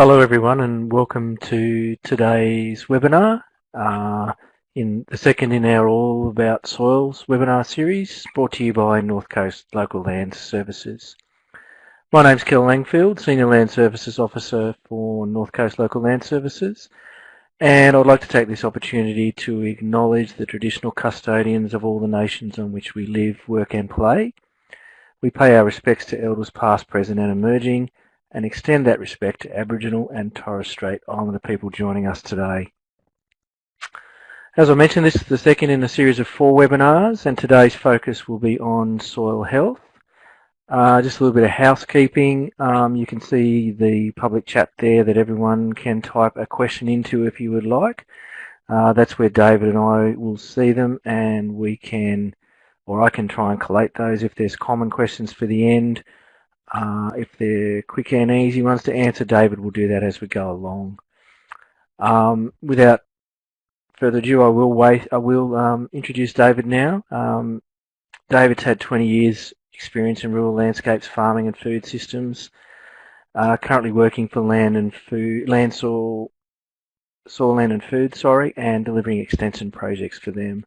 Hello everyone and welcome to today's webinar uh, in the second in our All About Soils webinar series brought to you by North Coast Local Land Services. My name is Kel Langfield, Senior Land Services Officer for North Coast Local Land Services and I'd like to take this opportunity to acknowledge the traditional custodians of all the nations on which we live, work and play. We pay our respects to elders past, present and emerging and extend that respect to Aboriginal and Torres Strait Islander people joining us today. As I mentioned, this is the second in a series of four webinars, and today's focus will be on soil health. Uh, just a little bit of housekeeping. Um, you can see the public chat there that everyone can type a question into if you would like. Uh, that's where David and I will see them, and we can, or I can try and collate those if there's common questions for the end. Uh, if they're quick and easy ones to answer, David will do that as we go along. Um, without further ado, I will wait. I will um, introduce David now. Um, David's had 20 years experience in rural landscapes, farming and food systems. Uh, currently working for Land and Food, Land Soil, Soil Land and Food, sorry, and delivering extension projects for them.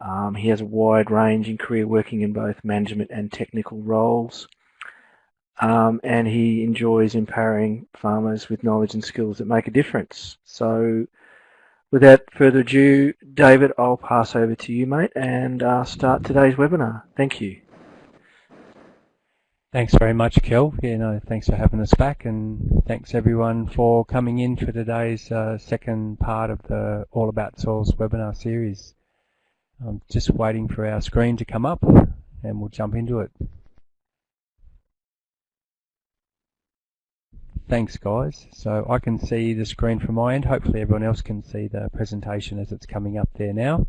Um, he has a wide range in career working in both management and technical roles um, and he enjoys empowering farmers with knowledge and skills that make a difference. So without further ado, David, I'll pass over to you, mate, and uh, start today's webinar. Thank you. Thanks very much, Kel. Yeah, no, thanks for having us back, and thanks everyone for coming in for today's uh, second part of the All About Soils webinar series. I'm just waiting for our screen to come up, and we'll jump into it. Thanks guys. So I can see the screen from my end. Hopefully everyone else can see the presentation as it's coming up there now.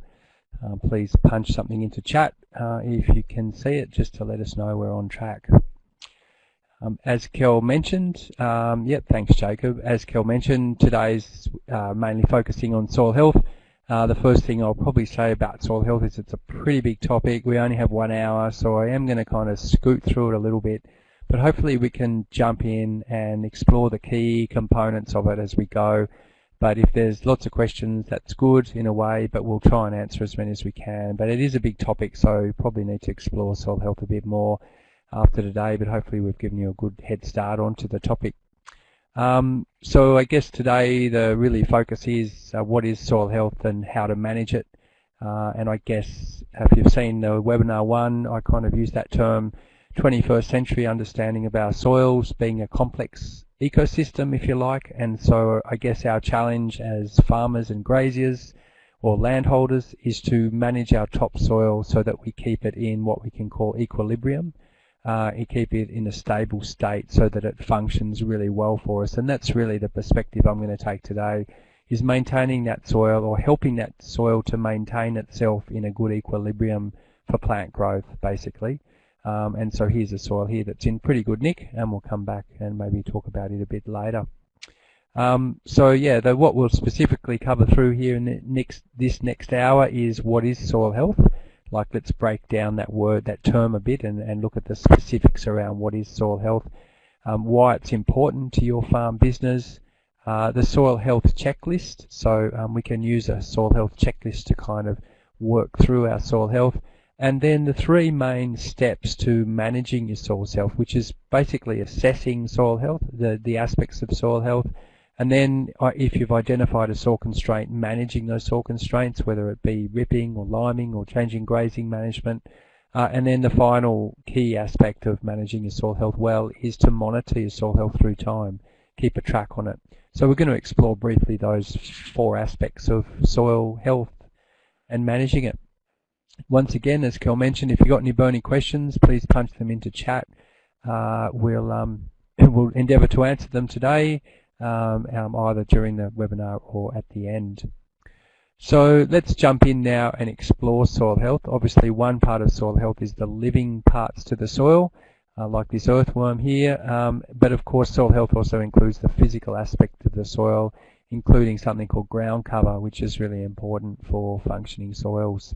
Um, please punch something into chat uh, if you can see it just to let us know we're on track. Um, as Kel mentioned, um, yep, thanks Jacob. As Kel mentioned, today's uh, mainly focusing on soil health. Uh, the first thing I'll probably say about soil health is it's a pretty big topic. We only have one hour, so I am going to kind of scoot through it a little bit but hopefully we can jump in and explore the key components of it as we go. But if there's lots of questions, that's good in a way, but we'll try and answer as many as we can. But it is a big topic, so probably need to explore soil health a bit more after today, but hopefully we've given you a good head start onto the topic. Um, so I guess today the really focus is uh, what is soil health and how to manage it. Uh, and I guess if you've seen the webinar one, I kind of use that term 21st century understanding of our soils being a complex ecosystem, if you like. And so I guess our challenge as farmers and graziers or landholders is to manage our topsoil so that we keep it in what we can call equilibrium. Uh, and keep it in a stable state so that it functions really well for us. And that's really the perspective I'm going to take today is maintaining that soil or helping that soil to maintain itself in a good equilibrium for plant growth, basically. Um, and so here's a soil here that's in pretty good nick, and we'll come back and maybe talk about it a bit later. Um, so yeah, the, what we'll specifically cover through here in next, this next hour is what is soil health. Like let's break down that word, that term a bit and, and look at the specifics around what is soil health, um, why it's important to your farm business, uh, the soil health checklist. So um, we can use a soil health checklist to kind of work through our soil health and then the three main steps to managing your soil health, which is basically assessing soil health, the, the aspects of soil health, and then uh, if you've identified a soil constraint, managing those soil constraints, whether it be ripping or liming or changing grazing management. Uh, and then the final key aspect of managing your soil health well is to monitor your soil health through time, keep a track on it. So we're going to explore briefly those four aspects of soil health and managing it. Once again, as Kel mentioned, if you've got any burning questions, please punch them into chat. Uh, we'll, um, we'll endeavour to answer them today, um, um, either during the webinar or at the end. So let's jump in now and explore soil health. Obviously, one part of soil health is the living parts to the soil, uh, like this earthworm here. Um, but of course, soil health also includes the physical aspect of the soil, including something called ground cover, which is really important for functioning soils.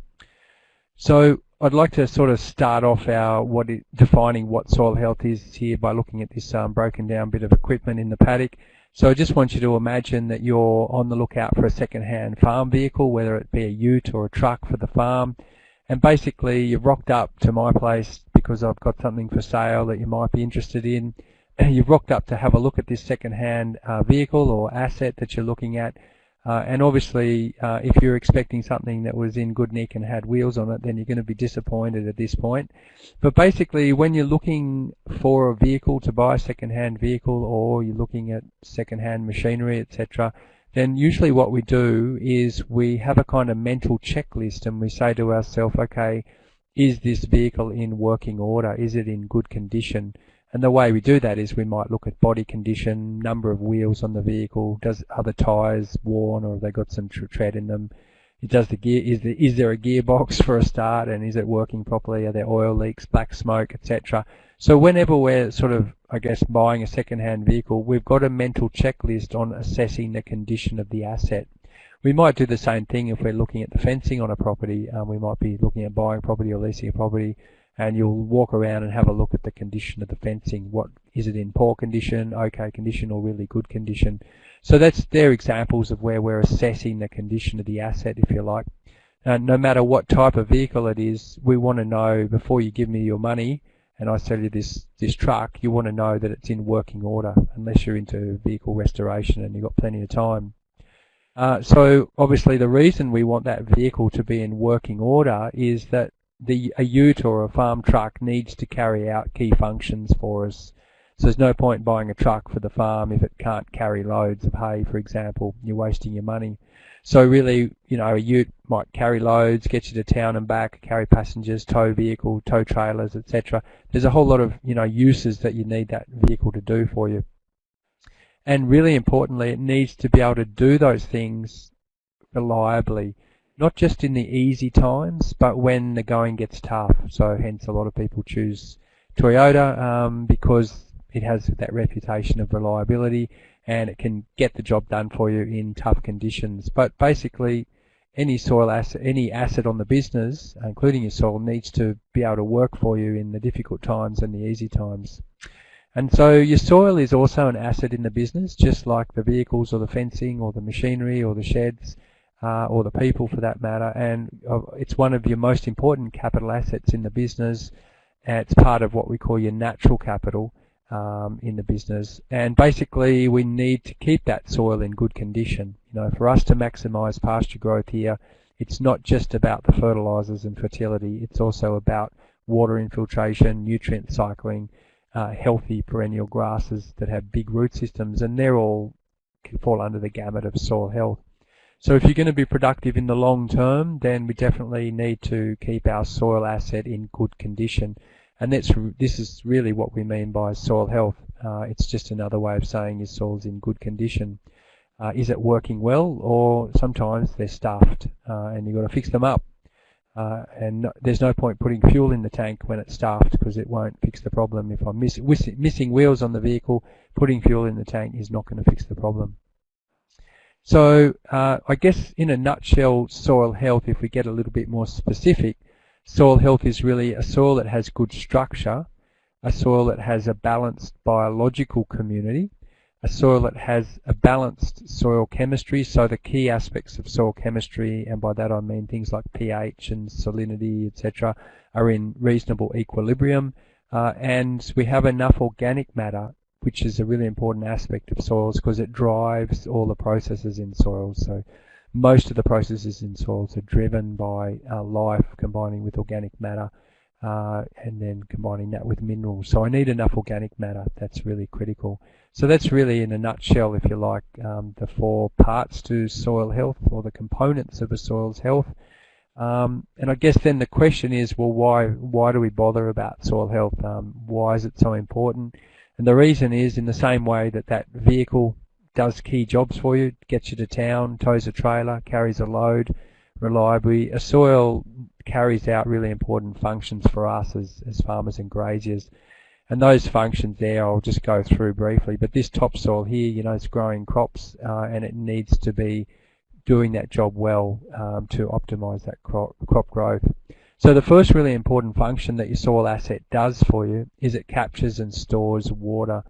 So I'd like to sort of start off our what it, defining what soil health is here by looking at this um, broken down bit of equipment in the paddock. So I just want you to imagine that you're on the lookout for a second-hand farm vehicle, whether it be a ute or a truck for the farm, and basically you've rocked up to my place because I've got something for sale that you might be interested in. You've rocked up to have a look at this second-hand uh, vehicle or asset that you're looking at, uh, and obviously, uh, if you're expecting something that was in good nick and had wheels on it, then you're going to be disappointed at this point. But basically, when you're looking for a vehicle to buy a second-hand vehicle, or you're looking at second-hand machinery, etc., then usually what we do is we have a kind of mental checklist, and we say to ourselves, okay, is this vehicle in working order? Is it in good condition? And the way we do that is we might look at body condition, number of wheels on the vehicle, does are the tyres worn or have they got some tread in them? Does the gear is there, is there a gearbox for a start and is it working properly? Are there oil leaks, black smoke, etc. So whenever we're sort of I guess buying a second-hand vehicle, we've got a mental checklist on assessing the condition of the asset. We might do the same thing if we're looking at the fencing on a property. Um, we might be looking at buying property or leasing a property and you'll walk around and have a look at the condition of the fencing. What is it in poor condition, okay condition, or really good condition? So that's they're examples of where we're assessing the condition of the asset, if you like. No matter what type of vehicle it is, we want to know before you give me your money and I sell you this this truck, you want to know that it's in working order, unless you're into vehicle restoration and you've got plenty of time. Uh, so obviously the reason we want that vehicle to be in working order is that the a ute or a farm truck needs to carry out key functions for us. So there's no point buying a truck for the farm if it can't carry loads of hay, for example. You're wasting your money. So really, you know, a ute might carry loads, get you to town and back, carry passengers, tow vehicle, tow trailers, etc. There's a whole lot of, you know, uses that you need that vehicle to do for you. And really importantly, it needs to be able to do those things reliably not just in the easy times, but when the going gets tough. So hence a lot of people choose Toyota um, because it has that reputation of reliability and it can get the job done for you in tough conditions. But basically, any soil asset, any asset on the business, including your soil, needs to be able to work for you in the difficult times and the easy times. And so your soil is also an asset in the business, just like the vehicles or the fencing or the machinery or the sheds uh, or the people for that matter, and uh, it's one of your most important capital assets in the business. And it's part of what we call your natural capital um, in the business, and basically we need to keep that soil in good condition. You know, for us to maximise pasture growth here, it's not just about the fertilisers and fertility. It's also about water infiltration, nutrient cycling, uh, healthy perennial grasses that have big root systems, and they're all fall under the gamut of soil health. So if you're going to be productive in the long term, then we definitely need to keep our soil asset in good condition. And that's this is really what we mean by soil health. Uh, it's just another way of saying your soil's in good condition. Uh, is it working well, or sometimes they're stuffed uh, and you've got to fix them up. Uh, and no, there's no point putting fuel in the tank when it's stuffed because it won't fix the problem. If I'm miss, missing wheels on the vehicle, putting fuel in the tank is not going to fix the problem. So uh, I guess in a nutshell, soil health, if we get a little bit more specific, soil health is really a soil that has good structure, a soil that has a balanced biological community, a soil that has a balanced soil chemistry, so the key aspects of soil chemistry, and by that I mean things like pH and salinity, etc., are in reasonable equilibrium, uh, and we have enough organic matter which is a really important aspect of soils because it drives all the processes in soils. So most of the processes in soils are driven by uh, life combining with organic matter uh, and then combining that with minerals. So I need enough organic matter. That's really critical. So that's really in a nutshell, if you like, um, the four parts to soil health or the components of a soil's health. Um, and I guess then the question is, well, why why do we bother about soil health? Um, why is it so important? And the reason is in the same way that that vehicle does key jobs for you, gets you to town, tows a trailer, carries a load reliably. A soil carries out really important functions for us as, as farmers and graziers. And those functions there I'll just go through briefly. But this topsoil here, you know, it's growing crops uh, and it needs to be doing that job well um, to optimize that crop, crop growth. So the first really important function that your soil asset does for you is it captures and stores water.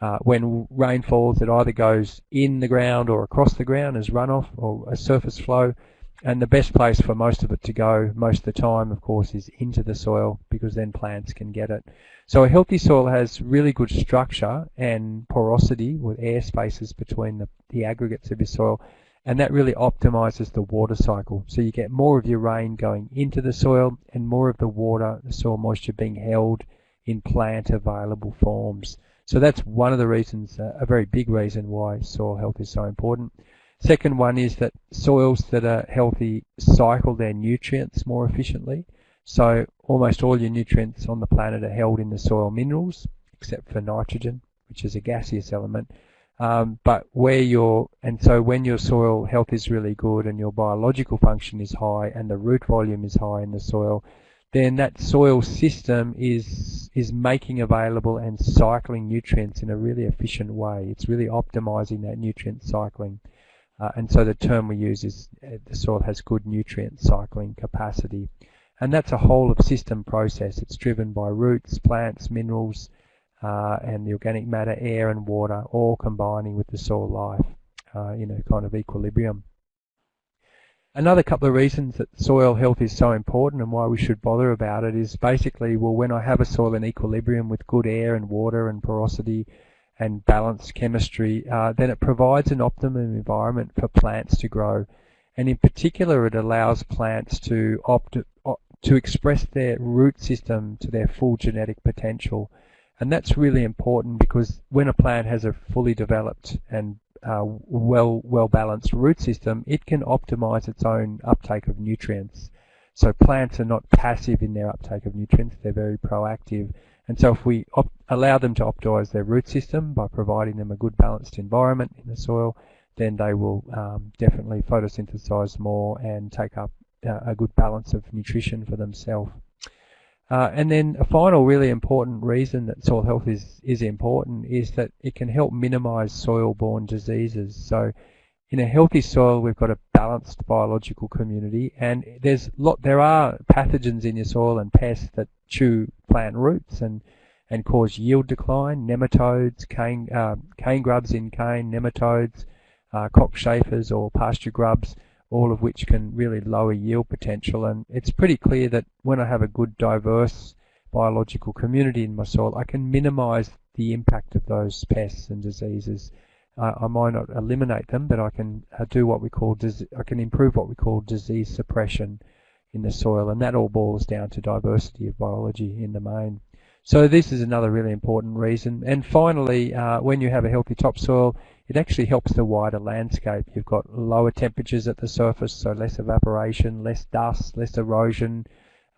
Uh, when rain falls, it either goes in the ground or across the ground as runoff or a surface flow. And the best place for most of it to go, most of the time, of course, is into the soil because then plants can get it. So a healthy soil has really good structure and porosity with air spaces between the, the aggregates of your soil and that really optimizes the water cycle. So you get more of your rain going into the soil and more of the water, the soil moisture being held in plant available forms. So that's one of the reasons, uh, a very big reason why soil health is so important. Second one is that soils that are healthy cycle their nutrients more efficiently. So almost all your nutrients on the planet are held in the soil minerals, except for nitrogen, which is a gaseous element. Um, but where your and so when your soil health is really good and your biological function is high and the root volume is high in the soil, then that soil system is is making available and cycling nutrients in a really efficient way. It's really optimizing that nutrient cycling. Uh, and so the term we use is uh, the soil has good nutrient cycling capacity. And that's a whole of system process. It's driven by roots, plants, minerals, uh, and the organic matter, air and water, all combining with the soil life uh, in a kind of equilibrium. Another couple of reasons that soil health is so important and why we should bother about it is basically, well, when I have a soil in equilibrium with good air and water and porosity and balanced chemistry, uh, then it provides an optimum environment for plants to grow. And in particular, it allows plants to opt to express their root system to their full genetic potential. And that's really important because when a plant has a fully developed and uh, well well balanced root system, it can optimize its own uptake of nutrients. So plants are not passive in their uptake of nutrients; they're very proactive. And so if we allow them to optimize their root system by providing them a good balanced environment in the soil, then they will um, definitely photosynthesize more and take up uh, a good balance of nutrition for themselves. Uh, and then a final really important reason that soil health is, is important is that it can help minimize soil-borne diseases. So in a healthy soil, we've got a balanced biological community, and there's lot there are pathogens in your soil and pests that chew plant roots and and cause yield decline. Nematodes, cane uh, cane grubs in cane, nematodes, uh, cockchafers or pasture grubs all of which can really lower yield potential. And it's pretty clear that when I have a good diverse biological community in my soil, I can minimize the impact of those pests and diseases. Uh, I might not eliminate them, but I can uh, do what we call I can improve what we call disease suppression in the soil, and that all boils down to diversity of biology in the main. So this is another really important reason. And finally, uh, when you have a healthy topsoil, it actually helps the wider landscape. You've got lower temperatures at the surface, so less evaporation, less dust, less erosion,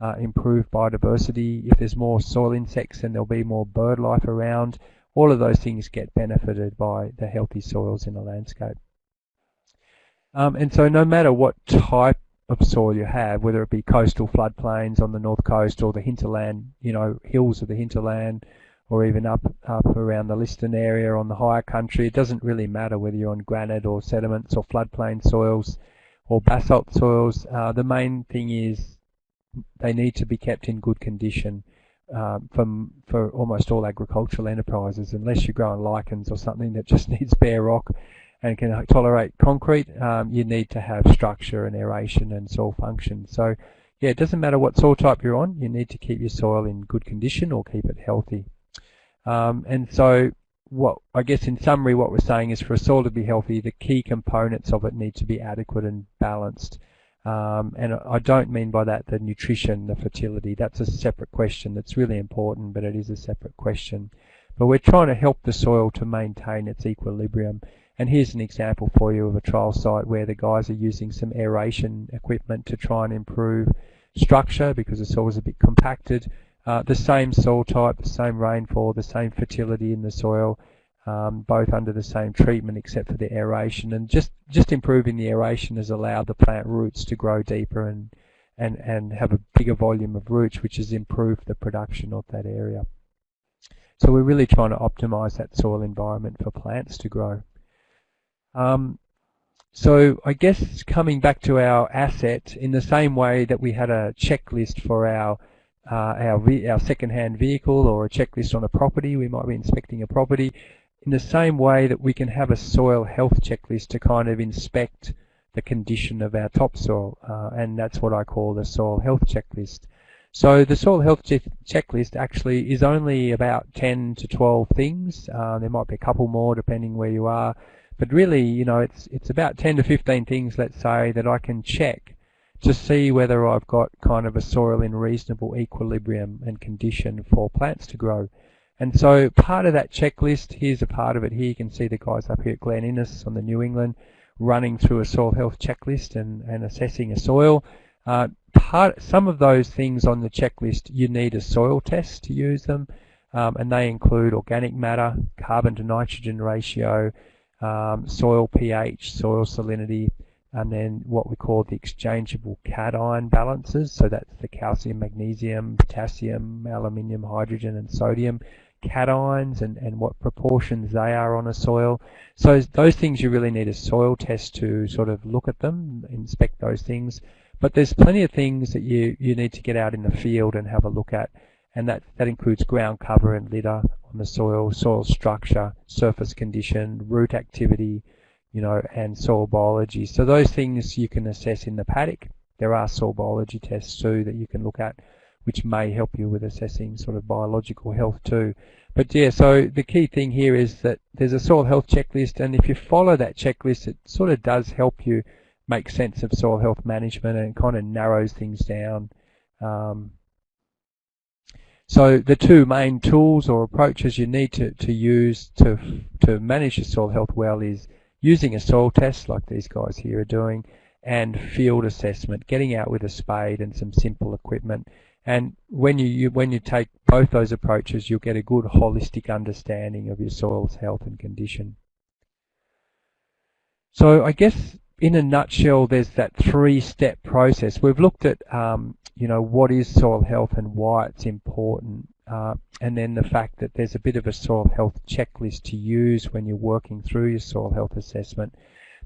uh, improved biodiversity. If there's more soil insects, then there'll be more bird life around. All of those things get benefited by the healthy soils in the landscape. Um, and so no matter what type of soil you have, whether it be coastal floodplains on the north coast or the hinterland, you know, hills of the hinterland, or even up up around the Liston area on the higher country. It doesn't really matter whether you're on granite or sediments or floodplain soils or basalt soils. Uh, the main thing is they need to be kept in good condition um, from, for almost all agricultural enterprises, unless you're growing lichens or something that just needs bare rock and can tolerate concrete, um, you need to have structure and aeration and soil function. So yeah, it doesn't matter what soil type you're on, you need to keep your soil in good condition or keep it healthy. Um, and so what I guess in summary what we're saying is for a soil to be healthy, the key components of it need to be adequate and balanced. Um, and I don't mean by that the nutrition, the fertility. That's a separate question that's really important, but it is a separate question. But we're trying to help the soil to maintain its equilibrium. And here's an example for you of a trial site where the guys are using some aeration equipment to try and improve structure because the soil is a bit compacted uh, the same soil type, the same rainfall, the same fertility in the soil, um, both under the same treatment except for the aeration. And just, just improving the aeration has allowed the plant roots to grow deeper and, and, and have a bigger volume of roots, which has improved the production of that area. So we're really trying to optimize that soil environment for plants to grow. Um, so I guess coming back to our asset, in the same way that we had a checklist for our uh, our, our second-hand vehicle or a checklist on a property. We might be inspecting a property. in the same way that we can have a soil health checklist to kind of inspect the condition of our topsoil, uh, and that's what I call the soil health checklist. So the soil health che checklist actually is only about 10 to 12 things. Uh, there might be a couple more depending where you are, but really, you know, it's it's about 10 to 15 things, let's say, that I can check to see whether I've got kind of a soil in reasonable equilibrium and condition for plants to grow. And so part of that checklist, here's a part of it here. You can see the guys up here at Glen Innes on the New England running through a soil health checklist and, and assessing a soil. Uh, part, some of those things on the checklist, you need a soil test to use them, um, and they include organic matter, carbon to nitrogen ratio, um, soil pH, soil salinity, and then what we call the exchangeable cation balances. So that's the calcium, magnesium, potassium, aluminium, hydrogen, and sodium cations and, and what proportions they are on a soil. So those things you really need a soil test to sort of look at them, inspect those things. But there's plenty of things that you, you need to get out in the field and have a look at. And that, that includes ground cover and litter on the soil, soil structure, surface condition, root activity, you know, and soil biology. So those things you can assess in the paddock. There are soil biology tests too that you can look at which may help you with assessing sort of biological health too. But yeah, so the key thing here is that there's a soil health checklist, and if you follow that checklist, it sort of does help you make sense of soil health management and kind of narrows things down. Um, so the two main tools or approaches you need to, to use to, to manage your soil health well is using a soil test like these guys here are doing and field assessment, getting out with a spade and some simple equipment and when you, you, when you take both those approaches, you'll get a good holistic understanding of your soil's health and condition. So I guess in a nutshell, there's that three-step process. We've looked at, um, you know, what is soil health and why it's important, uh, and then the fact that there's a bit of a soil health checklist to use when you're working through your soil health assessment.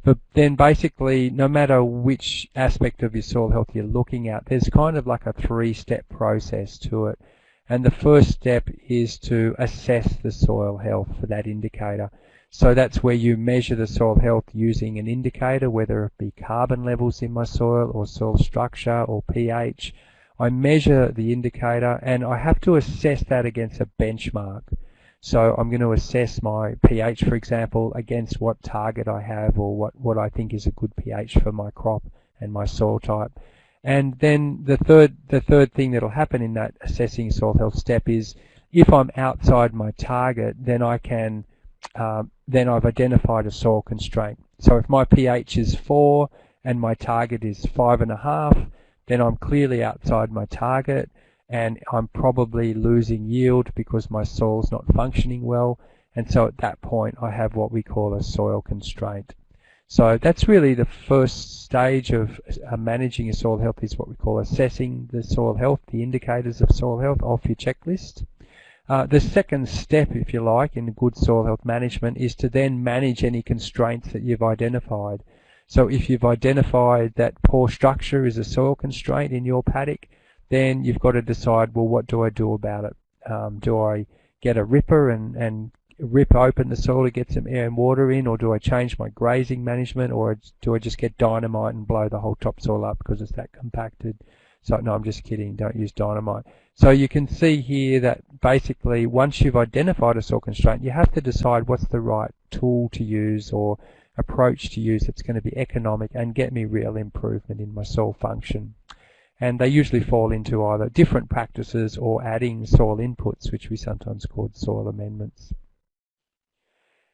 But then basically, no matter which aspect of your soil health you're looking at, there's kind of like a three-step process to it. And the first step is to assess the soil health for that indicator. So that's where you measure the soil health using an indicator, whether it be carbon levels in my soil or soil structure or pH. I measure the indicator and I have to assess that against a benchmark. So I'm going to assess my pH, for example, against what target I have or what, what I think is a good pH for my crop and my soil type. And then the third, the third thing that'll happen in that assessing soil health step is if I'm outside my target, then I can, um, then I've identified a soil constraint. So if my pH is 4 and my target is 5.5, then I'm clearly outside my target and I'm probably losing yield because my soil's not functioning well and so at that point I have what we call a soil constraint. So that's really the first stage of uh, managing your soil health is what we call assessing the soil health, the indicators of soil health off your checklist. Uh, the second step, if you like, in good soil health management is to then manage any constraints that you've identified. So if you've identified that poor structure is a soil constraint in your paddock, then you've got to decide, well, what do I do about it? Um, do I get a ripper and, and rip open the soil to get some air and water in, or do I change my grazing management, or do I just get dynamite and blow the whole topsoil up because it's that compacted? So no, I'm just kidding. Don't use dynamite. So you can see here that basically once you've identified a soil constraint, you have to decide what's the right tool to use or approach to use that's going to be economic and get me real improvement in my soil function and they usually fall into either different practices or adding soil inputs, which we sometimes call soil amendments.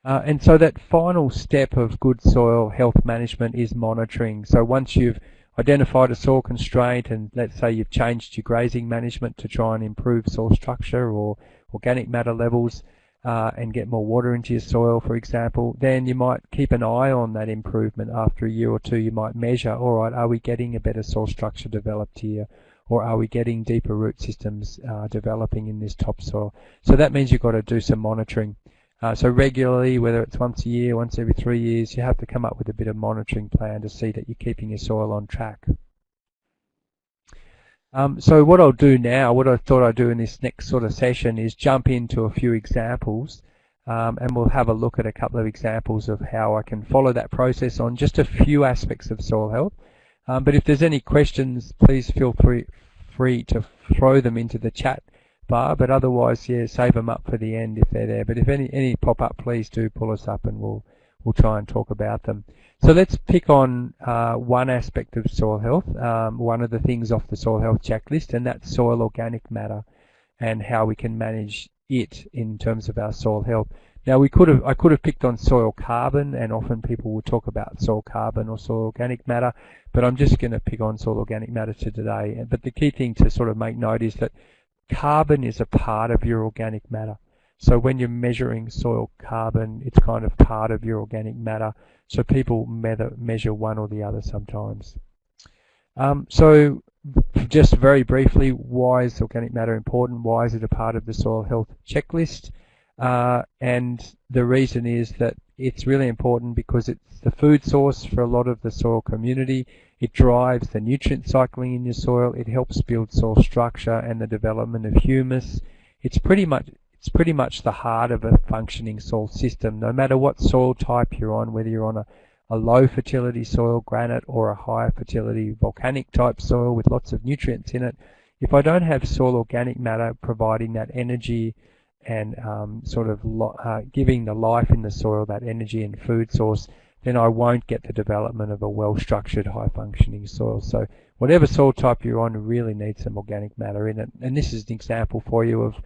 Uh, and so that final step of good soil health management is monitoring. So once you've identified a soil constraint and let's say you've changed your grazing management to try and improve soil structure or organic matter levels, uh, and get more water into your soil, for example, then you might keep an eye on that improvement. After a year or two, you might measure, all right, are we getting a better soil structure developed here? Or are we getting deeper root systems uh, developing in this topsoil? So that means you've got to do some monitoring. Uh, so regularly, whether it's once a year, once every three years, you have to come up with a bit of monitoring plan to see that you're keeping your soil on track. Um, so what I'll do now, what I thought I'd do in this next sort of session is jump into a few examples um, and we'll have a look at a couple of examples of how I can follow that process on just a few aspects of soil health. Um, but if there's any questions, please feel free, free to throw them into the chat bar. But otherwise, yeah, save them up for the end if they're there. But if any any pop up, please do pull us up, and we'll we'll try and talk about them. So let's pick on uh, one aspect of soil health, um, one of the things off the soil health checklist, and that's soil organic matter and how we can manage it in terms of our soil health. Now we could have, I could have picked on soil carbon, and often people will talk about soil carbon or soil organic matter, but I'm just going to pick on soil organic matter today. But the key thing to sort of make note is that carbon is a part of your organic matter. So when you're measuring soil carbon, it's kind of part of your organic matter. So people measure one or the other sometimes. Um, so just very briefly, why is organic matter important? Why is it a part of the soil health checklist? Uh, and the reason is that it's really important because it's the food source for a lot of the soil community. It drives the nutrient cycling in your soil. It helps build soil structure and the development of humus. It's pretty much it's pretty much the heart of a functioning soil system. No matter what soil type you're on, whether you're on a, a low fertility soil, granite, or a high fertility volcanic type soil with lots of nutrients in it, if I don't have soil organic matter providing that energy and um, sort of uh, giving the life in the soil that energy and food source, then I won't get the development of a well-structured, high-functioning soil. So whatever soil type you're on really needs some organic matter in it. And this is an example for you of,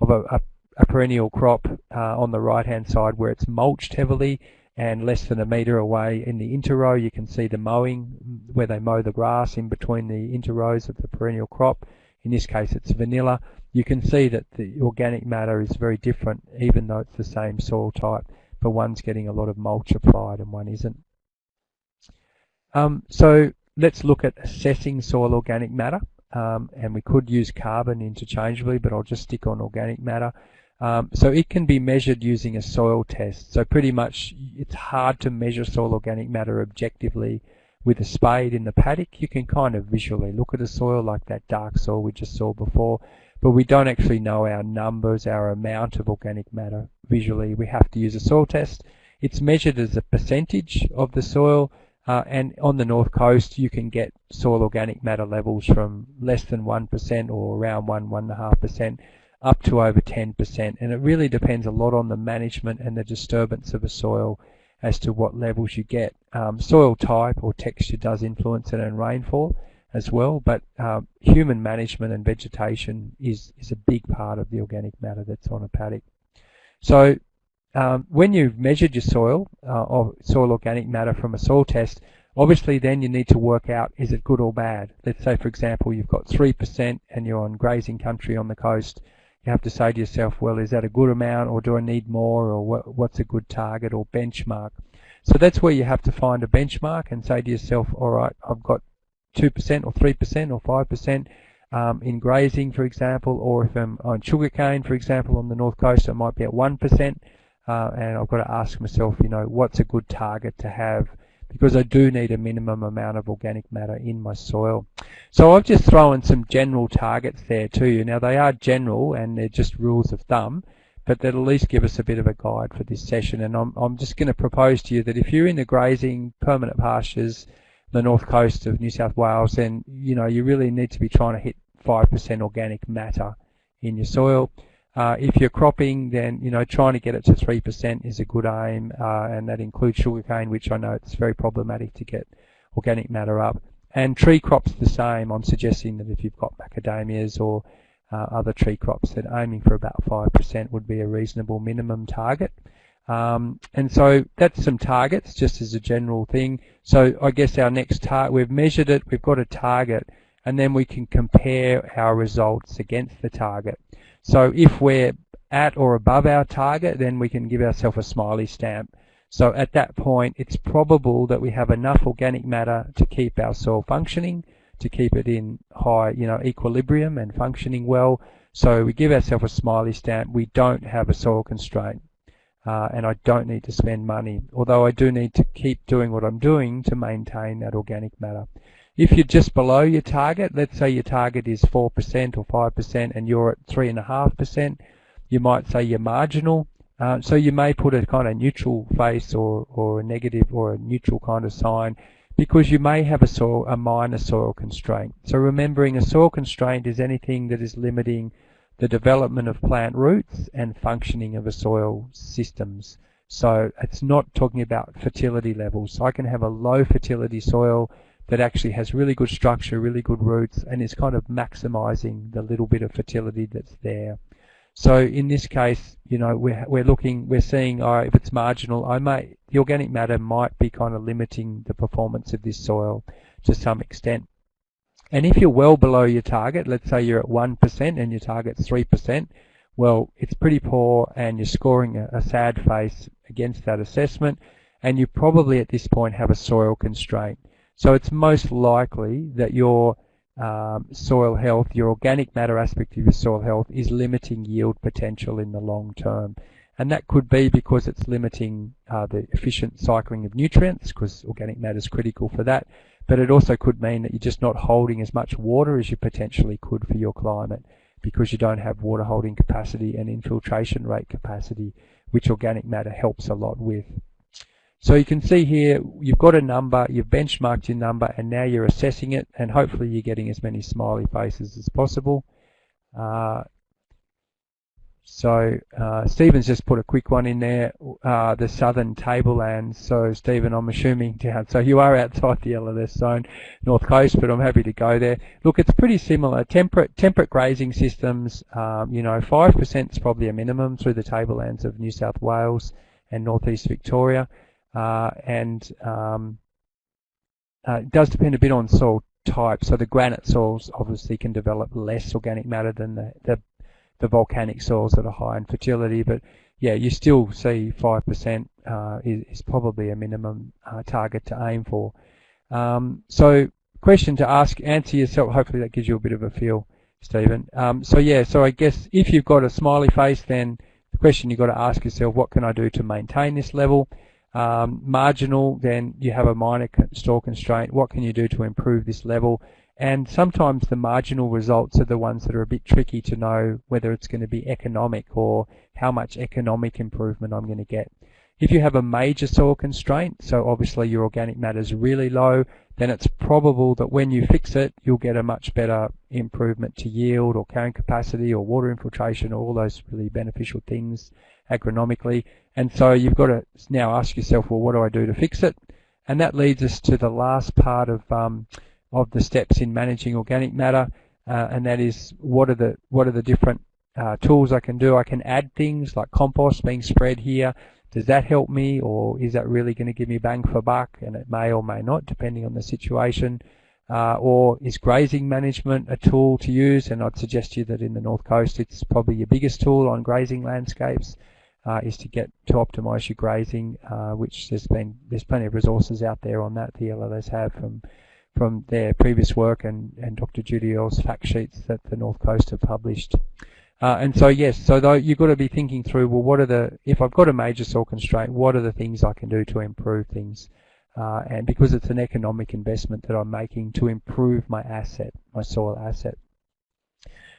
of a, a a perennial crop uh, on the right hand side where it's mulched heavily and less than a metre away in the interrow you can see the mowing where they mow the grass in between the interrows of the perennial crop. In this case it's vanilla. You can see that the organic matter is very different even though it's the same soil type but one's getting a lot of mulch applied and one isn't. Um, so let's look at assessing soil organic matter um, and we could use carbon interchangeably but I'll just stick on organic matter. Um, so it can be measured using a soil test. So pretty much it's hard to measure soil organic matter objectively with a spade in the paddock. You can kind of visually look at a soil like that dark soil we just saw before, but we don't actually know our numbers, our amount of organic matter visually. We have to use a soil test. It's measured as a percentage of the soil, uh, and on the north coast you can get soil organic matter levels from less than 1% or around 1, 1.5% up to over 10%. And it really depends a lot on the management and the disturbance of a soil as to what levels you get. Um, soil type or texture does influence it and rainfall as well, but um, human management and vegetation is, is a big part of the organic matter that's on a paddock. So um, when you've measured your soil, uh, or soil organic matter from a soil test, obviously then you need to work out is it good or bad. Let's say for example you've got 3% and you're on grazing country on the coast you have to say to yourself, well, is that a good amount or do I need more or what, what's a good target or benchmark? So that's where you have to find a benchmark and say to yourself, all right, I've got 2% or 3% or 5% um, in grazing, for example, or if I'm on sugarcane, for example, on the north coast, I might be at 1%, uh, and I've got to ask myself, you know, what's a good target to have because I do need a minimum amount of organic matter in my soil. So I've just thrown some general targets there to you. Now they are general and they're just rules of thumb, but they'll at least give us a bit of a guide for this session. And I'm, I'm just going to propose to you that if you're in the grazing permanent pastures, the north coast of New South Wales, then you know you really need to be trying to hit 5% organic matter in your soil. Uh, if you're cropping, then you know trying to get it to three percent is a good aim, uh, and that includes sugarcane, which I know it's very problematic to get organic matter up. And tree crops the same. I'm suggesting that if you've got macadamias or uh, other tree crops, that aiming for about five percent would be a reasonable minimum target. Um, and so that's some targets, just as a general thing. So I guess our next target, we've measured it, we've got a target, and then we can compare our results against the target. So if we're at or above our target, then we can give ourselves a smiley stamp. So at that point, it's probable that we have enough organic matter to keep our soil functioning, to keep it in high, you know, equilibrium and functioning well. So we give ourselves a smiley stamp. We don't have a soil constraint. Uh, and I don't need to spend money, although I do need to keep doing what I'm doing to maintain that organic matter. If you're just below your target, let's say your target is 4% or 5% and you're at 3.5%, you might say you're marginal. Uh, so you may put a kind of neutral face or, or a negative or a neutral kind of sign because you may have a soil, a minor soil constraint. So remembering a soil constraint is anything that is limiting the development of plant roots and functioning of a soil systems. So it's not talking about fertility levels. So I can have a low fertility soil that actually has really good structure, really good roots, and is kind of maximizing the little bit of fertility that's there. So in this case, you know, we're, we're looking, we're seeing, oh, if it's marginal, I the organic matter might be kind of limiting the performance of this soil to some extent. And if you're well below your target, let's say you're at 1% and your target's 3%, well, it's pretty poor and you're scoring a, a sad face against that assessment and you probably at this point have a soil constraint. So it's most likely that your um, soil health, your organic matter aspect of your soil health is limiting yield potential in the long term. And that could be because it's limiting uh, the efficient cycling of nutrients, because organic matter is critical for that. But it also could mean that you're just not holding as much water as you potentially could for your climate because you don't have water holding capacity and infiltration rate capacity, which organic matter helps a lot with. So you can see here, you've got a number, you've benchmarked your number, and now you're assessing it, and hopefully you're getting as many smiley faces as possible. Uh, so uh, Stephen's just put a quick one in there, uh, the southern tablelands. So Stephen, I'm assuming down. So you are outside the LLS zone, north coast, but I'm happy to go there. Look, it's pretty similar. Temperate temperate grazing systems. Um, you know, five percent is probably a minimum through the tablelands of New South Wales and northeast Victoria. Uh, and um, uh, it does depend a bit on soil type. So the granite soils obviously can develop less organic matter than the, the, the volcanic soils that are high in fertility. But yeah, you still see 5% uh, is, is, probably a minimum uh, target to aim for. Um, so question to ask, answer yourself. Hopefully that gives you a bit of a feel, Stephen. Um, so yeah, so I guess if you've got a smiley face, then the question you've got to ask yourself, what can I do to maintain this level? Um, marginal, then you have a minor soil constraint. What can you do to improve this level? And sometimes the marginal results are the ones that are a bit tricky to know whether it's going to be economic or how much economic improvement I'm going to get. If you have a major soil constraint, so obviously your organic matter is really low, then it's probable that when you fix it, you'll get a much better improvement to yield or carrying capacity or water infiltration, or all those really beneficial things agronomically. And so you've got to now ask yourself, well, what do I do to fix it? And that leads us to the last part of um, of the steps in managing organic matter, uh, and that is what are the what are the different uh, tools I can do? I can add things like compost being spread here. Does that help me, or is that really going to give me bang for buck? And it may or may not, depending on the situation. Uh, or is grazing management a tool to use? And I'd suggest to you that in the North Coast, it's probably your biggest tool on grazing landscapes uh, is to get to optimize your grazing, uh, which there's been there's plenty of resources out there on that the LLS have from from their previous work and, and Dr. Judi Earl's fact sheets that the North Coast have published. Uh, and so yes, so though you've got to be thinking through, well, what are the if I've got a major soil constraint, what are the things I can do to improve things? Uh, and because it's an economic investment that I'm making to improve my asset, my soil asset.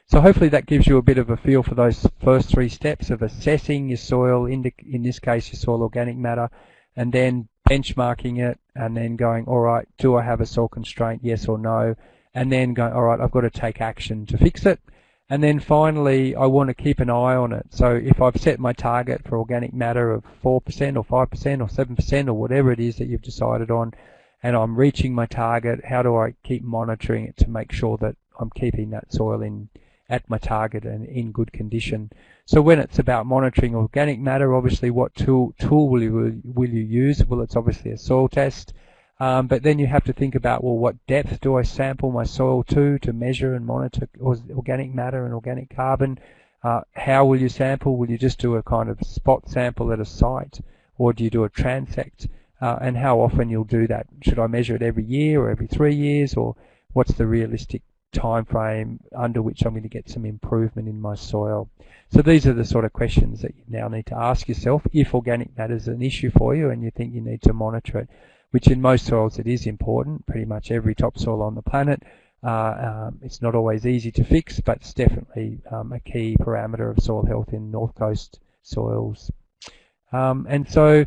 So hopefully that gives you a bit of a feel for those first three steps of assessing your soil, in, in this case your soil organic matter, and then benchmarking it, and then going, all right, do I have a soil constraint, yes or no, and then going, all right, I've got to take action to fix it. And then finally, I want to keep an eye on it. So if I've set my target for organic matter of 4% or 5% or 7% or whatever it is that you've decided on, and I'm reaching my target, how do I keep monitoring it to make sure that I'm keeping that soil in at my target and in good condition. So when it's about monitoring organic matter, obviously what tool, tool will, you, will you use? Well, it's obviously a soil test. Um, but then you have to think about, well, what depth do I sample my soil to to measure and monitor organic matter and organic carbon? Uh, how will you sample? Will you just do a kind of spot sample at a site or do you do a transect? Uh, and how often you'll do that? Should I measure it every year or every three years or what's the realistic time frame under which I'm going to get some improvement in my soil. So these are the sort of questions that you now need to ask yourself if organic matter is an issue for you and you think you need to monitor it, which in most soils it is important, pretty much every topsoil on the planet. Uh, um, it's not always easy to fix, but it's definitely um, a key parameter of soil health in North Coast soils. Um, and so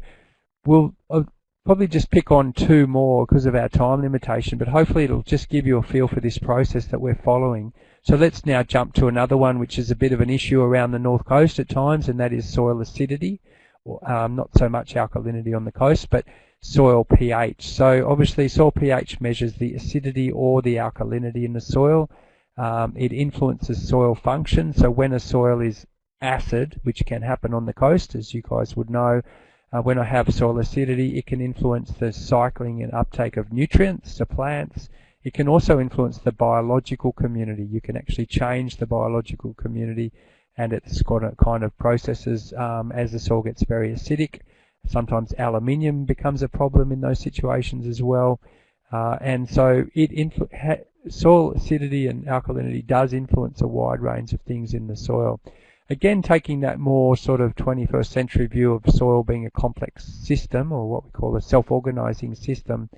we'll uh, probably just pick on two more because of our time limitation, but hopefully it'll just give you a feel for this process that we're following. So let's now jump to another one which is a bit of an issue around the north coast at times, and that is soil acidity. Um, not so much alkalinity on the coast, but soil pH. So obviously soil pH measures the acidity or the alkalinity in the soil. Um, it influences soil function. So when a soil is acid, which can happen on the coast, as you guys would know, uh, when I have soil acidity, it can influence the cycling and uptake of nutrients to plants. It can also influence the biological community. You can actually change the biological community and it's got a kind of processes um, as the soil gets very acidic. Sometimes aluminium becomes a problem in those situations as well. Uh, and so soil acidity and alkalinity does influence a wide range of things in the soil. Again, taking that more sort of 21st century view of soil being a complex system, or what we call a self-organizing system,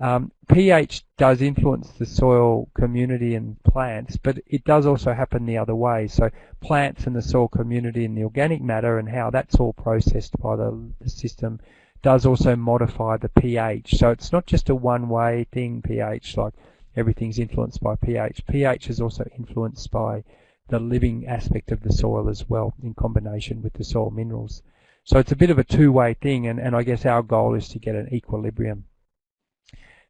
um, pH does influence the soil community and plants, but it does also happen the other way. So plants and the soil community and the organic matter and how that's all processed by the, the system does also modify the pH. So it's not just a one-way thing, pH, like everything's influenced by pH. pH is also influenced by the living aspect of the soil as well in combination with the soil minerals. So it's a bit of a two-way thing and, and I guess our goal is to get an equilibrium.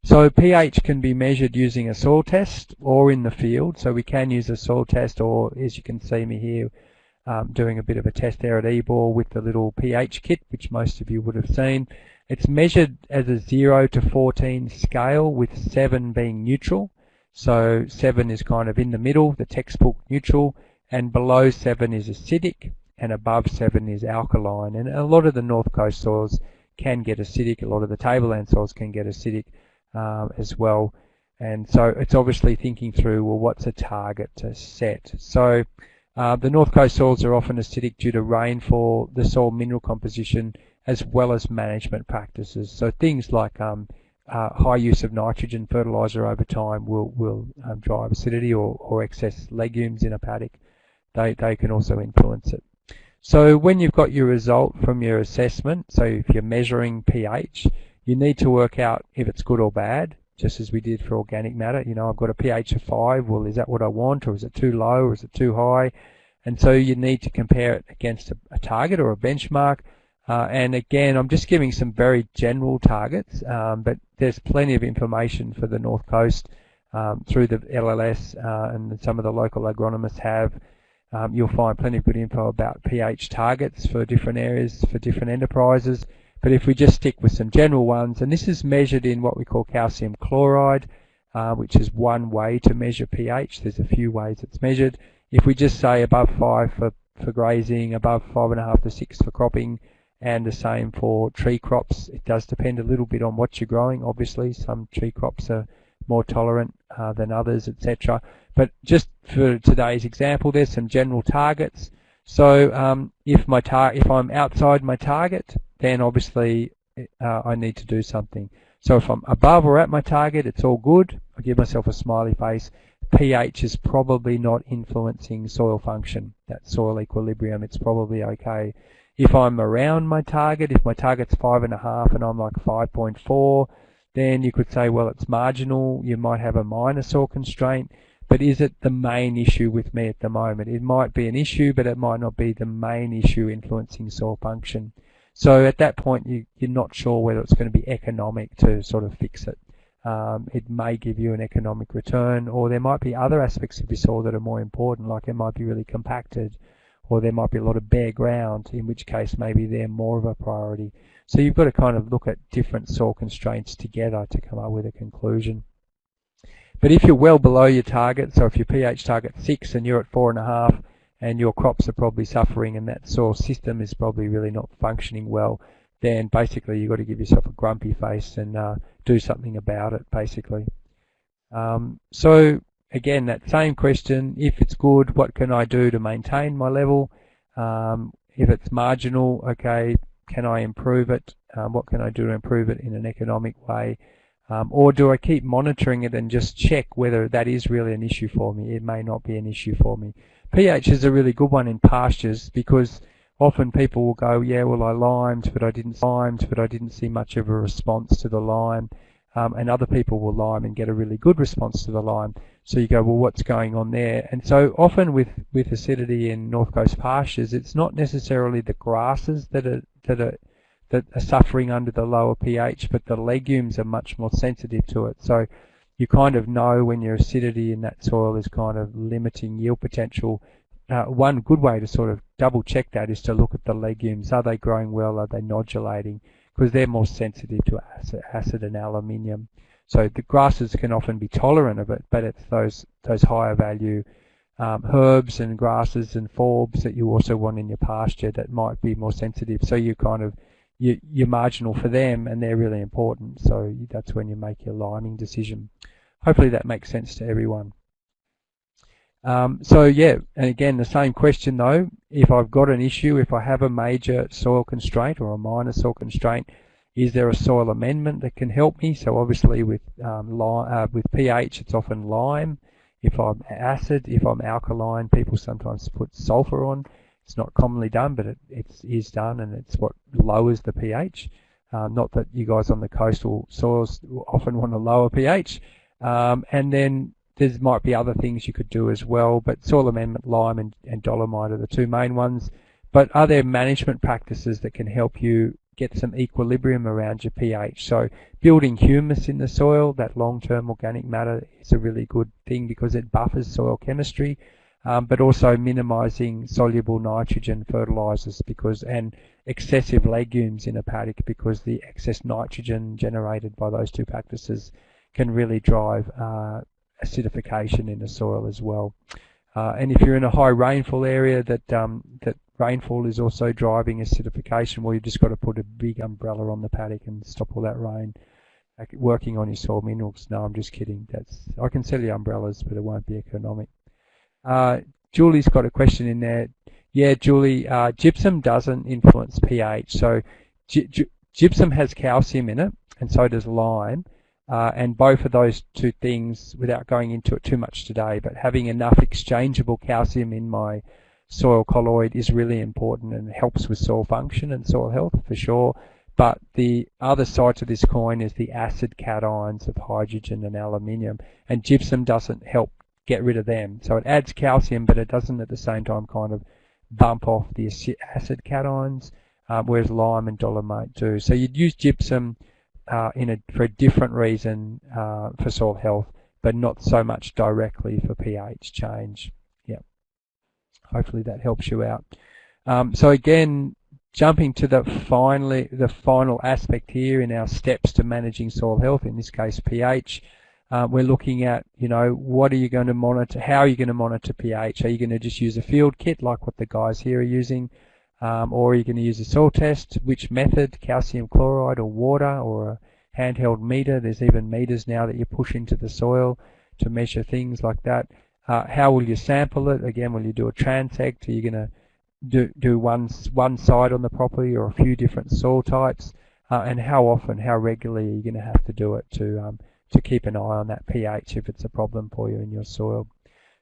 So pH can be measured using a soil test or in the field. So we can use a soil test or as you can see me here um, doing a bit of a test there at Ebor with the little pH kit which most of you would have seen. It's measured as a 0 to 14 scale with 7 being neutral. So 7 is kind of in the middle, the textbook neutral, and below 7 is acidic, and above 7 is alkaline. And a lot of the north coast soils can get acidic, a lot of the tableland soils can get acidic um, as well. And so it's obviously thinking through, well, what's a target to set? So uh, the north coast soils are often acidic due to rainfall, the soil mineral composition, as well as management practices. So things like um, uh, high use of nitrogen fertilizer over time will, will um, drive acidity or, or excess legumes in a paddock. They, they can also influence it. So when you've got your result from your assessment, so if you're measuring pH, you need to work out if it's good or bad, just as we did for organic matter. You know, I've got a pH of 5, well, is that what I want, or is it too low, or is it too high? And so you need to compare it against a, a target or a benchmark, uh, and again, I'm just giving some very general targets, um, but there's plenty of information for the North Coast um, through the LLS uh, and some of the local agronomists have. Um, you'll find plenty of good info about pH targets for different areas, for different enterprises. But if we just stick with some general ones, and this is measured in what we call calcium chloride, uh, which is one way to measure pH. There's a few ways it's measured. If we just say above 5 for, for grazing, above 5.5 to 6 for cropping, and the same for tree crops. It does depend a little bit on what you're growing, obviously. Some tree crops are more tolerant uh, than others, etc. But just for today's example, there's some general targets. So um, if my tar if I'm outside my target, then obviously uh, I need to do something. So if I'm above or at my target, it's all good. I give myself a smiley face. pH is probably not influencing soil function, that soil equilibrium. It's probably okay. If I'm around my target, if my target's 5.5 and I'm like 5.4, then you could say, well, it's marginal. You might have a minor soil constraint, but is it the main issue with me at the moment? It might be an issue, but it might not be the main issue influencing soil function. So at that point, you, are not sure whether it's going to be economic to sort of fix it. Um, it may give you an economic return, or there might be other aspects of your soil that are more important, like it might be really compacted, or there might be a lot of bare ground, in which case maybe they're more of a priority. So you've got to kind of look at different soil constraints together to come up with a conclusion. But if you're well below your target, so if your pH target 6 and you're at 4.5 and your crops are probably suffering and that soil system is probably really not functioning well, then basically you've got to give yourself a grumpy face and uh, do something about it, basically. Um, so again, that same question, if it's good, what can I do to maintain my level? Um, if it's marginal, okay, can I improve it? Um, what can I do to improve it in an economic way? Um, or do I keep monitoring it and just check whether that is really an issue for me? It may not be an issue for me. pH is a really good one in pastures because often people will go, yeah, well I limed, but I didn't limed, but I didn't see much of a response to the lime. Um, and other people will lime and get a really good response to the lime. So you go, well, what's going on there? And so often with, with acidity in North Coast pastures, it's not necessarily the grasses that are that are that are suffering under the lower pH, but the legumes are much more sensitive to it. So you kind of know when your acidity in that soil is kind of limiting yield potential uh, one good way to sort of double check that is to look at the legumes. Are they growing well? Are they nodulating? Because they're more sensitive to acid, acid and aluminium. So the grasses can often be tolerant of it, but it's those those higher value um, herbs and grasses and forbs that you also want in your pasture that might be more sensitive. So you kind of you, you're marginal for them, and they're really important. So that's when you make your liming decision. Hopefully that makes sense to everyone. Um, so yeah, and again the same question though, if I've got an issue, if I have a major soil constraint or a minor soil constraint, is there a soil amendment that can help me? So obviously with um, uh, with pH it's often lime. If I'm acid, if I'm alkaline, people sometimes put sulfur on. It's not commonly done, but it it's, is done and it's what lowers the pH. Uh, not that you guys on the coastal soils often want a lower pH. Um, and then there might be other things you could do as well, but soil amendment, lime and, and dolomite are the two main ones. But are there management practices that can help you get some equilibrium around your pH? So building humus in the soil, that long-term organic matter is a really good thing because it buffers soil chemistry, um, but also minimizing soluble nitrogen fertilizers because and excessive legumes in a paddock because the excess nitrogen generated by those two practices can really drive uh, acidification in the soil as well. Uh, and if you're in a high rainfall area that um, that rainfall is also driving acidification, well, you've just got to put a big umbrella on the paddock and stop all that rain. Like working on your soil minerals. No, I'm just kidding. That's I can sell you umbrellas, but it won't be economic. Uh, Julie's got a question in there. Yeah, Julie, uh, gypsum doesn't influence pH. So gypsum has calcium in it, and so does lime. Uh, and both of those two things, without going into it too much today, but having enough exchangeable calcium in my soil colloid is really important and helps with soil function and soil health for sure. But the other side to this coin is the acid cations of hydrogen and aluminium, and gypsum doesn't help get rid of them. So it adds calcium, but it doesn't at the same time kind of bump off the acid cations, um, whereas lime and dolomite do. So you'd use gypsum uh, in a, for a different reason uh, for soil health, but not so much directly for pH change. Hopefully that helps you out. Um, so again, jumping to the finally the final aspect here in our steps to managing soil health, in this case pH. Uh, we're looking at, you know, what are you going to monitor? How are you going to monitor pH? Are you going to just use a field kit like what the guys here are using? um, or are you going to use a soil test? Which method, calcium chloride or water or a handheld meter? There's even meters now that you push into the soil to measure things like that. Uh, how will you sample it? Again, will you do a transect? Are you going to do, do one, one side on the property or a few different soil types? Uh, and how often, how regularly are you going to have to do it to, um, to keep an eye on that pH if it's a problem for you in your soil?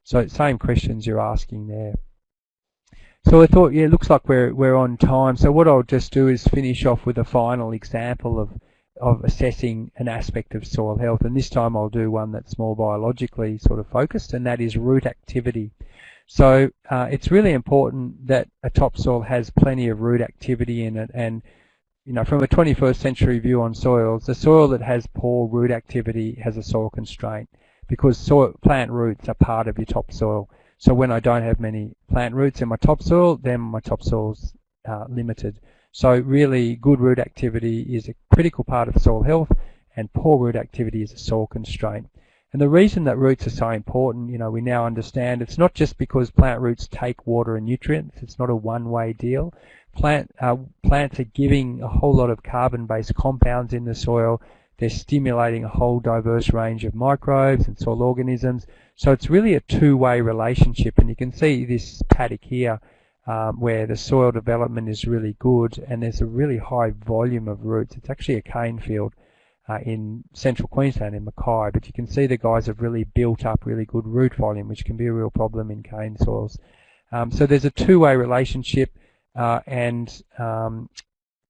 So same questions you're asking there. So I thought, yeah, it looks like we're we're on time. So what I'll just do is finish off with a final example of of assessing an aspect of soil health, and this time I'll do one that's more biologically sort of focused, and that is root activity. So uh, it's really important that a topsoil has plenty of root activity in it, and you know, from a 21st century view on soils, the soil that has poor root activity has a soil constraint because soil, plant roots are part of your topsoil. So when I don't have many plant roots in my topsoil, then my topsoil's uh, limited. So really good root activity is a critical part of soil health and poor root activity is a soil constraint. And the reason that roots are so important, you know, we now understand it's not just because plant roots take water and nutrients, it's not a one-way deal. Plant, uh, plants are giving a whole lot of carbon-based compounds in the soil they're stimulating a whole diverse range of microbes and soil organisms. So it's really a two-way relationship. And you can see this paddock here um, where the soil development is really good and there's a really high volume of roots. It's actually a cane field uh, in central Queensland in Mackay, but you can see the guys have really built up really good root volume, which can be a real problem in cane soils. Um, so there's a two-way relationship. uh, and um,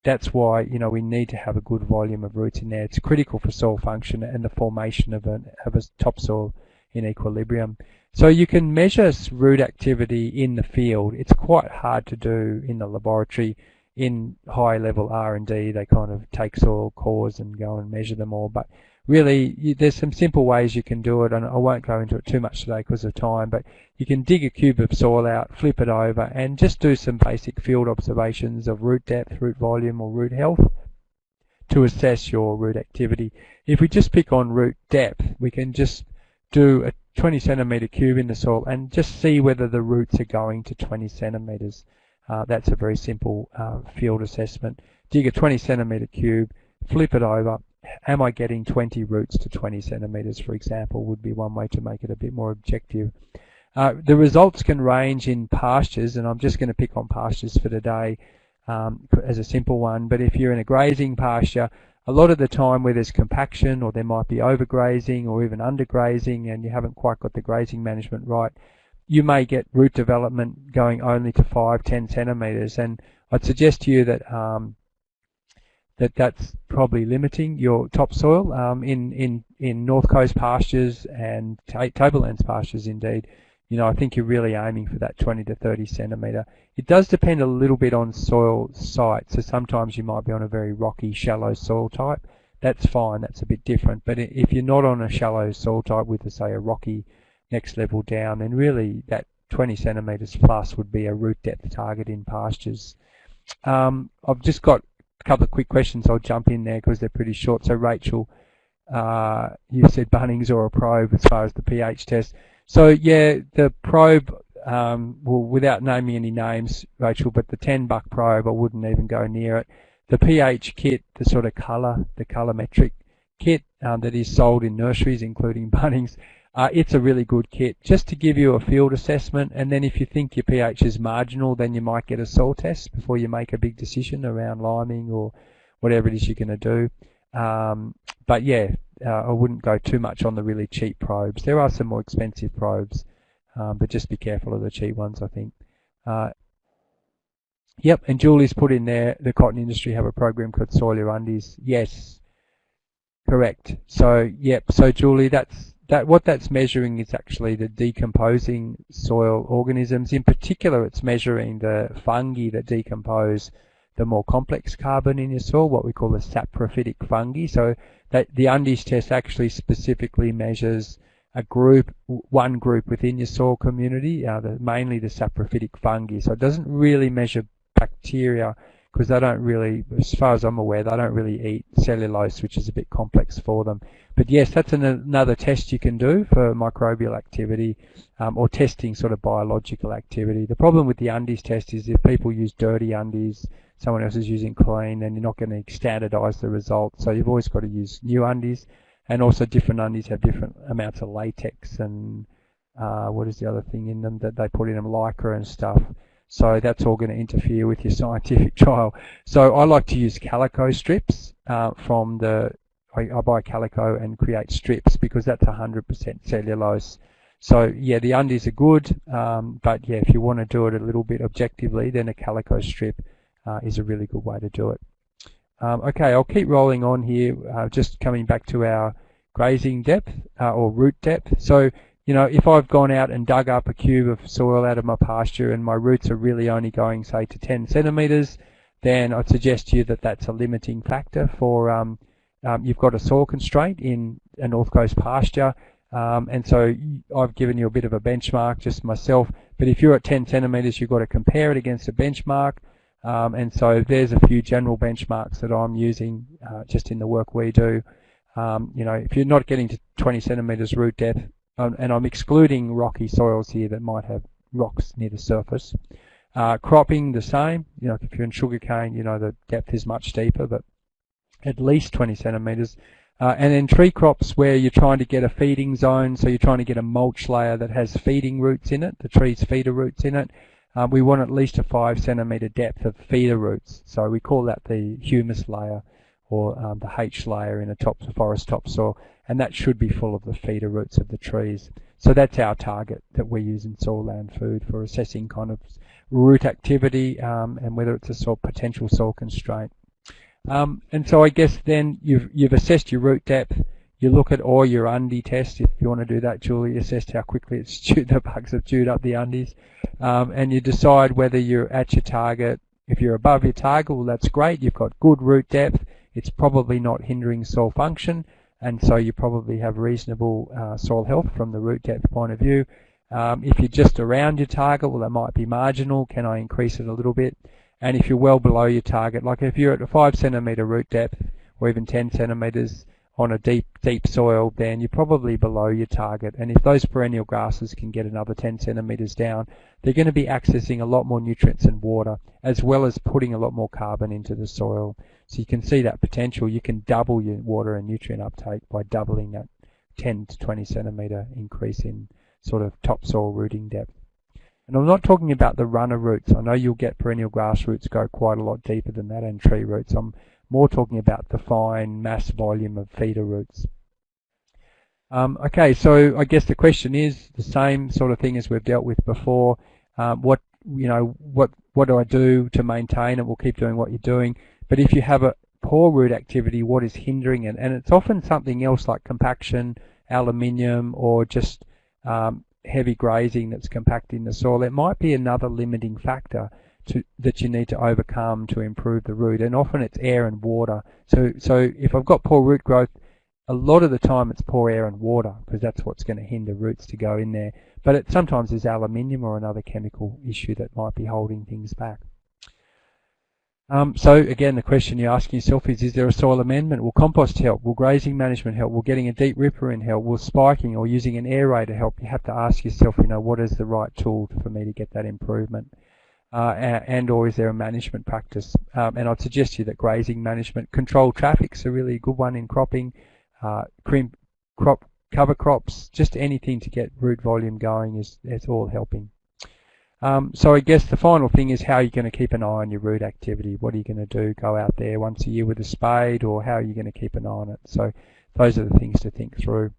that's why you know we need to have a good volume of roots in there. It's critical for soil function and the formation of, an, of a topsoil in equilibrium. So you can measure root activity in the field. It's quite hard to do in the laboratory. In high level R&D, they kind of take soil cores and go and measure them all. But really, you, there's some simple ways you can do it, and I won't go into it too much today because of time, but you can dig a cube of soil out, flip it over, and just do some basic field observations of root depth, root volume, or root health to assess your root activity. If we just pick on root depth, we can just do a 20 centimeter cube in the soil and just see whether the roots are going to 20 centimeters. Uh, that's a very simple uh, field assessment. Dig a 20 centimeter cube, flip it over, am I getting 20 roots to 20 centimeters, for example, would be one way to make it a bit more objective. Uh, the results can range in pastures, and I'm just going to pick on pastures for today um, as a simple one, but if you're in a grazing pasture, a lot of the time where there's compaction or there might be overgrazing or even undergrazing and you haven't quite got the grazing management right, you may get root development going only to 5, 10 centimeters. And I'd suggest to you that um, that that's probably limiting your topsoil. Um, in, in, in North Coast pastures and tablelands pastures indeed, you know, I think you're really aiming for that 20 to 30 centimetre. It does depend a little bit on soil site, so sometimes you might be on a very rocky, shallow soil type. That's fine, that's a bit different. But if you're not on a shallow soil type with, a say, a rocky next level down, then really that 20 centimetres plus would be a root depth target in pastures. Um, I've just got a couple of quick questions. I'll jump in there because they're pretty short. So Rachel, uh, you said Bunnings or a probe as far as the pH test. So yeah, the probe, um, well, without naming any names, Rachel, but the 10 buck probe, I wouldn't even go near it. The pH kit, the sort of colour, the colorimetric kit um, that is sold in nurseries, including Bunnings, uh, it's a really good kit just to give you a field assessment and then if you think your pH is marginal then you might get a soil test before you make a big decision around liming or whatever it is you're going to do. Um, but yeah, uh, I wouldn't go too much on the really cheap probes. There are some more expensive probes, um, but just be careful of the cheap ones I think. Uh, yep, and Julie's put in there, the cotton industry have a program called Soil Your Undies. Yes, correct. So yep, so Julie, that's that what that's measuring is actually the decomposing soil organisms. In particular, it's measuring the fungi that decompose the more complex carbon in your soil, what we call the saprophytic fungi. So that the Undies test actually specifically measures a group, one group within your soil community, uh, the, mainly the saprophytic fungi. So it doesn't really measure bacteria because they don't really, as far as I'm aware, they don't really eat cellulose, which is a bit complex for them. But yes, that's an, another test you can do for microbial activity um, or testing sort of biological activity. The problem with the undies test is if people use dirty undies, someone else is using clean, then you're not going to standardize the results. So you've always got to use new undies. And also different undies have different amounts of latex and uh, what is the other thing in them that they put in them, lycra and stuff. So that's all going to interfere with your scientific trial. So I like to use calico strips uh, from the, I, I, buy calico and create strips because that's 100% cellulose. So yeah, the undies are good, um, but yeah, if you want to do it a little bit objectively, then a calico strip uh, is a really good way to do it. Um, okay, I'll keep rolling on here, uh, just coming back to our grazing depth uh, or root depth. So you know, if I've gone out and dug up a cube of soil out of my pasture and my roots are really only going, say, to 10 centimetres, then I'd suggest to you that that's a limiting factor for, um, um, you've got a soil constraint in a North Coast pasture, um, and so I've given you a bit of a benchmark just myself, but if you're at 10 centimetres, you've got to compare it against a benchmark, um, and so there's a few general benchmarks that I'm using uh, just in the work we do. Um, you know, if you're not getting to 20 centimetres root depth, um, and I'm excluding rocky soils here that might have rocks near the surface. Uh, cropping the same, you know, if you're in sugarcane, you know, the depth is much deeper, but at least 20 centimetres. Uh, and then tree crops where you're trying to get a feeding zone, so you're trying to get a mulch layer that has feeding roots in it, the tree's feeder roots in it. Uh, we want at least a 5 centimetre depth of feeder roots, so we call that the humus layer or um, the H layer in a top forest topsoil and that should be full of the feeder roots of the trees. So that's our target that we use in soil land food for assessing kind of root activity um, and whether it's a soil, potential soil constraint. Um, and so I guess then you've, you've assessed your root depth. You look at all your undie tests, if you want to do that, Julie, assess how quickly it's chewed, the bugs have chewed up the undies. Um, and you decide whether you're at your target. If you're above your target, well, that's great. You've got good root depth. It's probably not hindering soil function. And so you probably have reasonable uh, soil health from the root depth point of view. Um, if you're just around your target, well, that might be marginal. Can I increase it a little bit? And if you're well below your target, like if you're at a 5 centimetre root depth or even 10 centimetres on a deep, deep soil, then you're probably below your target. And if those perennial grasses can get another 10 centimetres down, they're going to be accessing a lot more nutrients and water, as well as putting a lot more carbon into the soil. So you can see that potential. You can double your water and nutrient uptake by doubling that 10 to 20 centimetre increase in sort of topsoil rooting depth. And I'm not talking about the runner roots. I know you'll get perennial grass roots go quite a lot deeper than that and tree roots. I'm more talking about the fine mass volume of feeder roots. Um, okay, so I guess the question is the same sort of thing as we've dealt with before. Um, what you know, what what do I do to maintain it? We'll keep doing what you're doing. But if you have a poor root activity, what is hindering it? And it's often something else like compaction, aluminium, or just um, heavy grazing that's compacting the soil, it might be another limiting factor to, that you need to overcome to improve the root. And often it's air and water. So, so if I've got poor root growth, a lot of the time it's poor air and water because that's what's going to hinder roots to go in there. But it sometimes is aluminium or another chemical issue that might be holding things back. Um, so again, the question you're asking yourself is, is there a soil amendment? Will compost help? Will grazing management help? Will getting a deep ripper in help? Will spiking or using an aerator help? You have to ask yourself, you know, what is the right tool for me to get that improvement? Uh, and or is there a management practice? Um, and I'd suggest to you that grazing management, controlled traffic's a really good one in cropping, uh, cream, crop, cover crops, just anything to get root volume going is, is all helping. Um, so I guess the final thing is how you're going to keep an eye on your root activity. What are you going to do? Go out there once a year with a spade or how are you going to keep an eye on it? So those are the things to think through.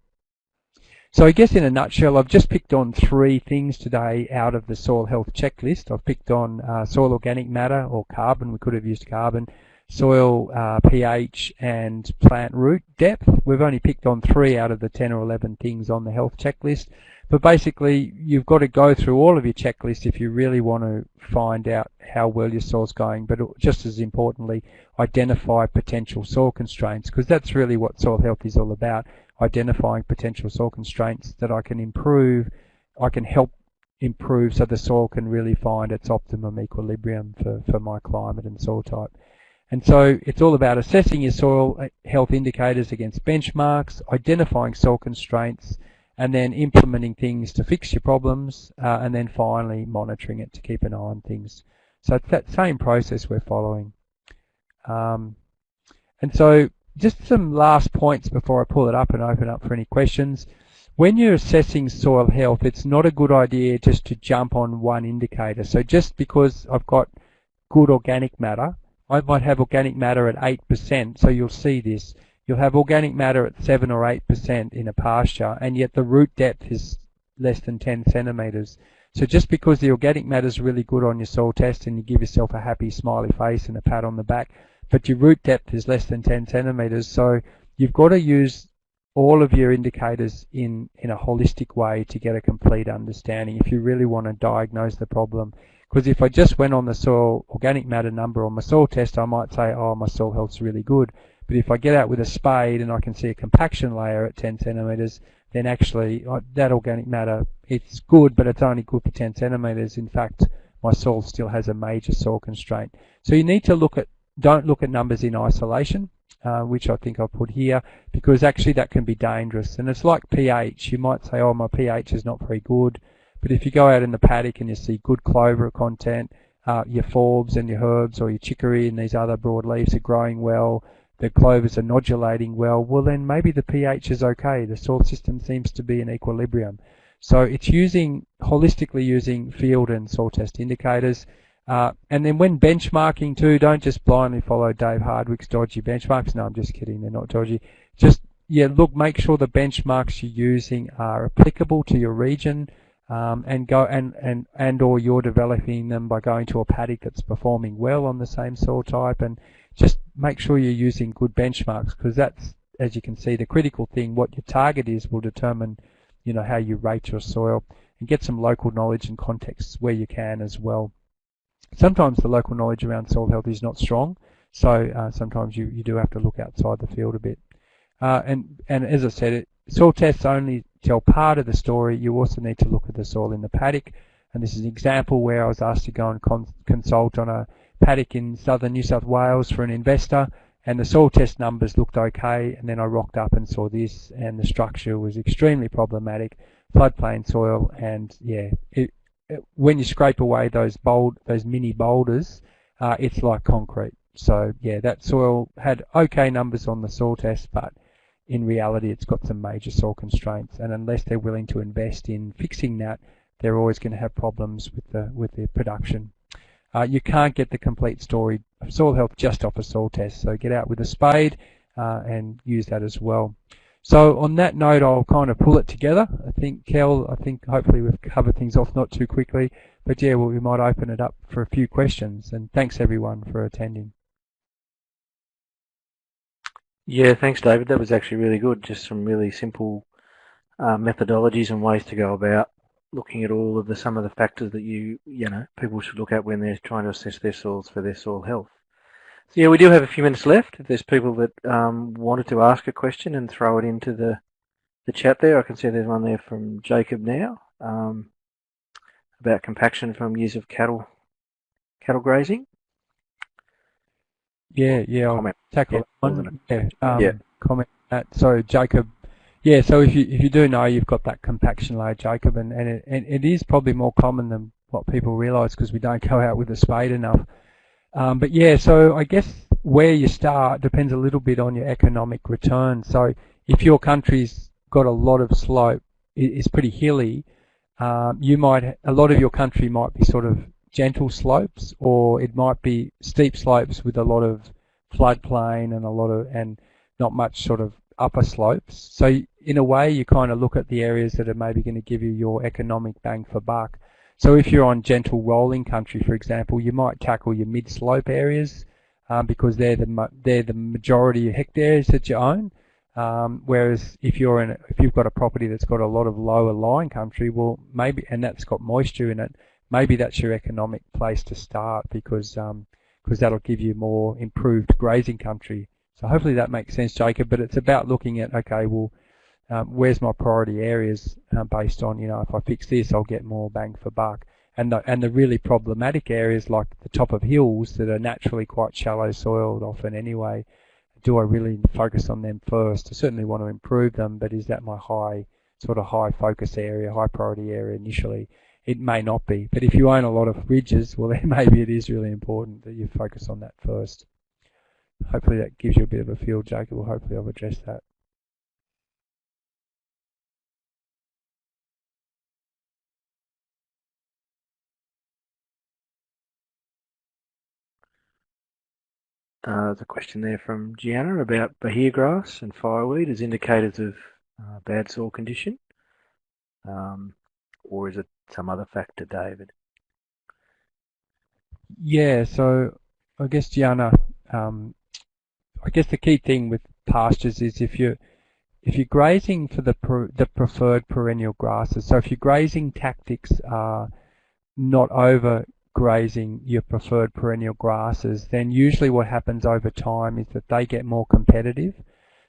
So I guess in a nutshell, I've just picked on three things today out of the soil health checklist. I've picked on uh, soil organic matter or carbon. We could have used carbon soil uh, pH and plant root depth. We've only picked on three out of the 10 or 11 things on the health checklist. But basically, you've got to go through all of your checklists if you really want to find out how well your soil's going. But just as importantly, identify potential soil constraints because that's really what soil health is all about. Identifying potential soil constraints that I can improve, I can help improve so the soil can really find its optimum equilibrium for, for my climate and soil type. And so it's all about assessing your soil uh, health indicators against benchmarks, identifying soil constraints, and then implementing things to fix your problems, uh, and then finally monitoring it to keep an eye on things. So it's that same process we're following. Um, and so just some last points before I pull it up and open up for any questions. When you're assessing soil health, it's not a good idea just to jump on one indicator. So just because I've got good organic matter I might have organic matter at 8%, so you'll see this. You'll have organic matter at 7 or 8% in a pasture, and yet the root depth is less than 10 centimetres. So just because the organic matter is really good on your soil test and you give yourself a happy smiley face and a pat on the back, but your root depth is less than 10 centimetres, so you've got to use all of your indicators in, in a holistic way to get a complete understanding if you really want to diagnose the problem. Because if I just went on the soil organic matter number on my soil test, I might say, oh, my soil health's really good. But if I get out with a spade and I can see a compaction layer at 10 centimetres, then actually uh, that organic matter, it's good, but it's only good for 10 centimetres. In fact, my soil still has a major soil constraint. So you need to look at, don't look at numbers in isolation, uh, which I think I'll put here, because actually that can be dangerous. And it's like pH. You might say, oh, my pH is not very good. But if you go out in the paddock and you see good clover content, uh, your forbs and your herbs or your chicory and these other broadleaves are growing well, the clovers are nodulating well, well then maybe the pH is okay. The soil system seems to be in equilibrium. So it's using, holistically using field and soil test indicators. Uh, and then when benchmarking too, don't just blindly follow Dave Hardwick's dodgy benchmarks. No, I'm just kidding. They're not dodgy. Just yeah, look, make sure the benchmarks you're using are applicable to your region, um, and go and, and and or you're developing them by going to a paddock that's performing well on the same soil type, and just make sure you're using good benchmarks because that's, as you can see, the critical thing. What your target is will determine, you know, how you rate your soil, and get some local knowledge and context where you can as well. Sometimes the local knowledge around soil health is not strong, so uh, sometimes you, you do have to look outside the field a bit. Uh, and, and as I said, it, soil tests only tell part of the story. You also need to look at the soil in the paddock. And this is an example where I was asked to go and con consult on a paddock in southern New South Wales for an investor. And the soil test numbers looked okay. And then I rocked up and saw this, and the structure was extremely problematic. Floodplain soil, and yeah, it, it, when you scrape away those bold, those mini boulders, uh, it's like concrete. So yeah, that soil had okay numbers on the soil test, but in reality it's got some major soil constraints and unless they're willing to invest in fixing that they're always going to have problems with the with the production. Uh, you can't get the complete story of soil health just off a soil test so get out with a spade uh, and use that as well. So on that note I'll kind of pull it together. I think Kel, I think hopefully we've covered things off not too quickly but yeah well, we might open it up for a few questions and thanks everyone for attending. Yeah, thanks, David. That was actually really good. Just some really simple uh, methodologies and ways to go about looking at all of the some of the factors that you you know people should look at when they're trying to assess their soils for their soil health. So yeah, we do have a few minutes left. If there's people that um, wanted to ask a question and throw it into the the chat there, I can see there's one there from Jacob now um, about compaction from years of cattle cattle grazing. Yeah, yeah, I'll comment. tackle that one. Yeah, um, yeah. Comment that. So Jacob, yeah. So if you if you do know, you've got that compaction layer, Jacob, and and it, and it is probably more common than what people realise because we don't go out with a spade enough. Um, but yeah, so I guess where you start depends a little bit on your economic return. So if your country's got a lot of slope, it's pretty hilly, um, you might a lot of your country might be sort of gentle slopes, or it might be steep slopes with a lot of floodplain and a lot of and not much sort of upper slopes. So in a way, you kind of look at the areas that are maybe going to give you your economic bang for buck. So if you're on gentle rolling country, for example, you might tackle your mid-slope areas um, because they're the they're the majority of hectares that you own. Um, whereas if you're in if you've got a property that's got a lot of lower lying country, well maybe and that's got moisture in it, maybe that's your economic place to start because um, because that'll give you more improved grazing country. So hopefully that makes sense, Jacob. But it's about looking at okay, well, um, where's my priority areas uh, based on you know if I fix this, I'll get more bang for buck. And the, and the really problematic areas like the top of hills that are naturally quite shallow soiled often anyway, do I really focus on them first? I certainly want to improve them, but is that my high sort of high focus area, high priority area initially? It may not be. But if you own a lot of ridges, well, then maybe it is really important that you focus on that first. Hopefully that gives you a bit of a feel, Jacob. Well, hopefully I've addressed that. Uh, there's a question there from Gianna about Bahia grass and fireweed as indicators of uh, bad soil condition. Um, or is it some other factor, David? Yeah, so I guess Gianna, um, I guess the key thing with pastures is if you if you're grazing for the per, the preferred perennial grasses, so if your grazing tactics are not over grazing your preferred perennial grasses, then usually what happens over time is that they get more competitive.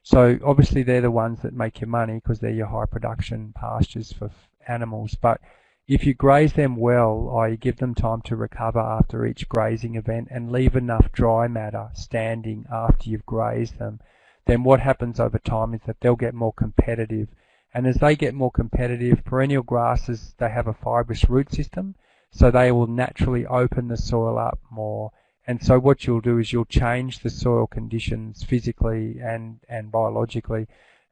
So obviously they're the ones that make your money because they're your high production pastures for animals. But if you graze them well, i.e. give them time to recover after each grazing event and leave enough dry matter standing after you've grazed them, then what happens over time is that they'll get more competitive. And as they get more competitive, perennial grasses, they have a fibrous root system, so they will naturally open the soil up more. And so what you'll do is you'll change the soil conditions physically and, and biologically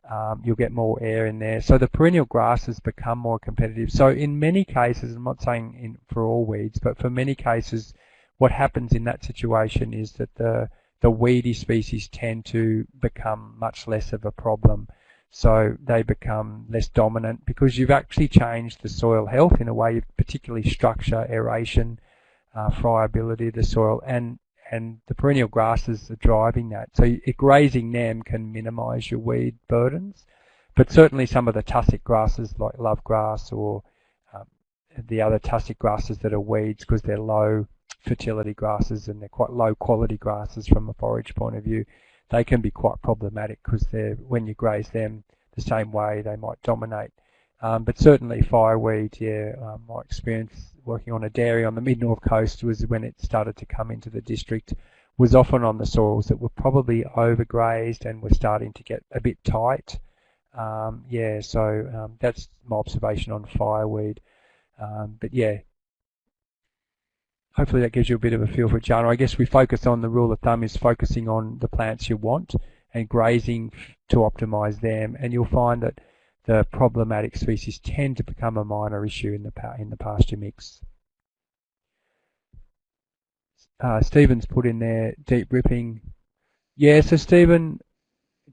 um, you'll get more air in there. So the perennial grasses become more competitive. So in many cases, I'm not saying in, for all weeds, but for many cases, what happens in that situation is that the the weedy species tend to become much less of a problem. So they become less dominant because you've actually changed the soil health in a way, particularly structure, aeration, uh, friability of the soil, and and the perennial grasses are driving that. So grazing them can minimise your weed burdens, but certainly some of the tussock grasses like love grass or um, the other tussock grasses that are weeds because they're low fertility grasses and they're quite low quality grasses from a forage point of view, they can be quite problematic because when you graze them the same way they might dominate. Um, but certainly fireweed, yeah, um, my experience working on a dairy on the mid north coast was when it started to come into the district was often on the soils that were probably overgrazed and were starting to get a bit tight. Um, yeah, so um, that's my observation on fireweed. Um, but yeah, hopefully that gives you a bit of a feel for it, Jana. I guess we focus on the rule of thumb is focusing on the plants you want and grazing to optimize them, and you'll find that the problematic species tend to become a minor issue in the in the pasture mix. Uh, Stephen's put in there deep ripping. Yeah, so Stephen,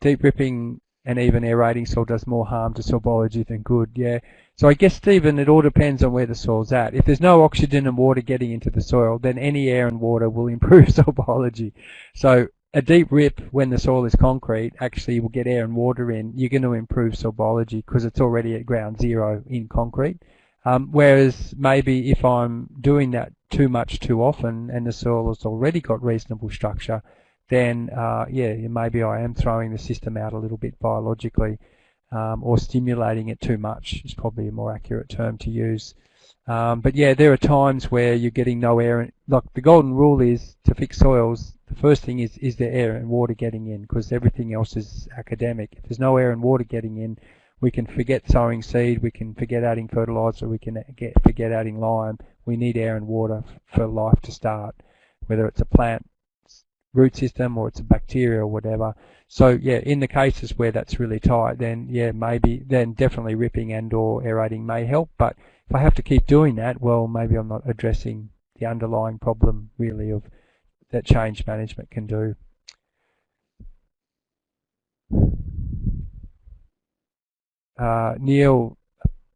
deep ripping and even aerating soil does more harm to soil biology than good. Yeah. So I guess Stephen, it all depends on where the soil's at. If there's no oxygen and water getting into the soil, then any air and water will improve soil biology. So a deep rip when the soil is concrete actually will get air and water in. You're going to improve soil biology because it's already at ground zero in concrete. Um, whereas maybe if I'm doing that too much too often and the soil has already got reasonable structure, then uh, yeah, maybe I am throwing the system out a little bit biologically um, or stimulating it too much is probably a more accurate term to use. Um, but yeah, there are times where you're getting no air. Like the golden rule is to fix soils, the first thing is, is there air and water getting in because everything else is academic. If there's no air and water getting in, we can forget sowing seed, we can forget adding fertilizer, we can get, forget adding lime. We need air and water for life to start, whether it's a plant root system or it's a bacteria or whatever. So yeah, in the cases where that's really tight, then yeah, maybe, then definitely ripping and or aerating may help. But if I have to keep doing that, well, maybe I'm not addressing the underlying problem really of that change management can do. Uh, Neil,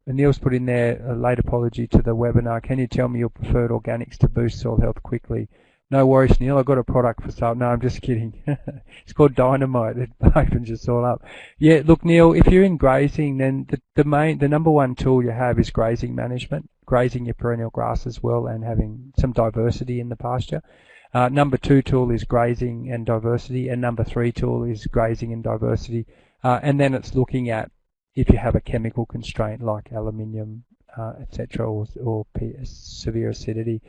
Neil's put in there a late apology to the webinar. Can you tell me your preferred organics to boost soil health quickly? No worries, Neil. I've got a product for sale. No, I'm just kidding. it's called Dynamite. It opens your soil up. Yeah, look, Neil, if you're in grazing, then the, the main, the number one tool you have is grazing management, grazing your perennial grass as well, and having some diversity in the pasture. Uh, number two tool is grazing and diversity, and number three tool is grazing and diversity. Uh, and then it's looking at if you have a chemical constraint like aluminium, uh, etc., or, or severe acidity.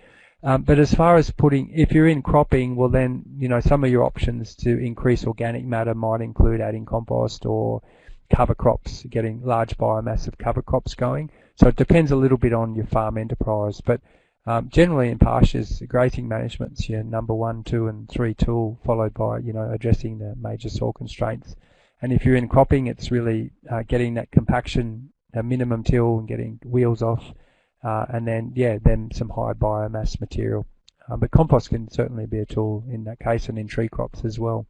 Um, but as far as putting, if you're in cropping, well then, you know, some of your options to increase organic matter might include adding compost or cover crops, getting large biomass of cover crops going. So it depends a little bit on your farm enterprise. But um, generally in pastures, grazing management's your number one, two and three tool, followed by, you know, addressing the major soil constraints. And if you're in cropping, it's really uh, getting that compaction, a minimum till and getting wheels off uh, and then, yeah, then some high biomass material. Um, but compost can certainly be a tool in that case and in tree crops as well.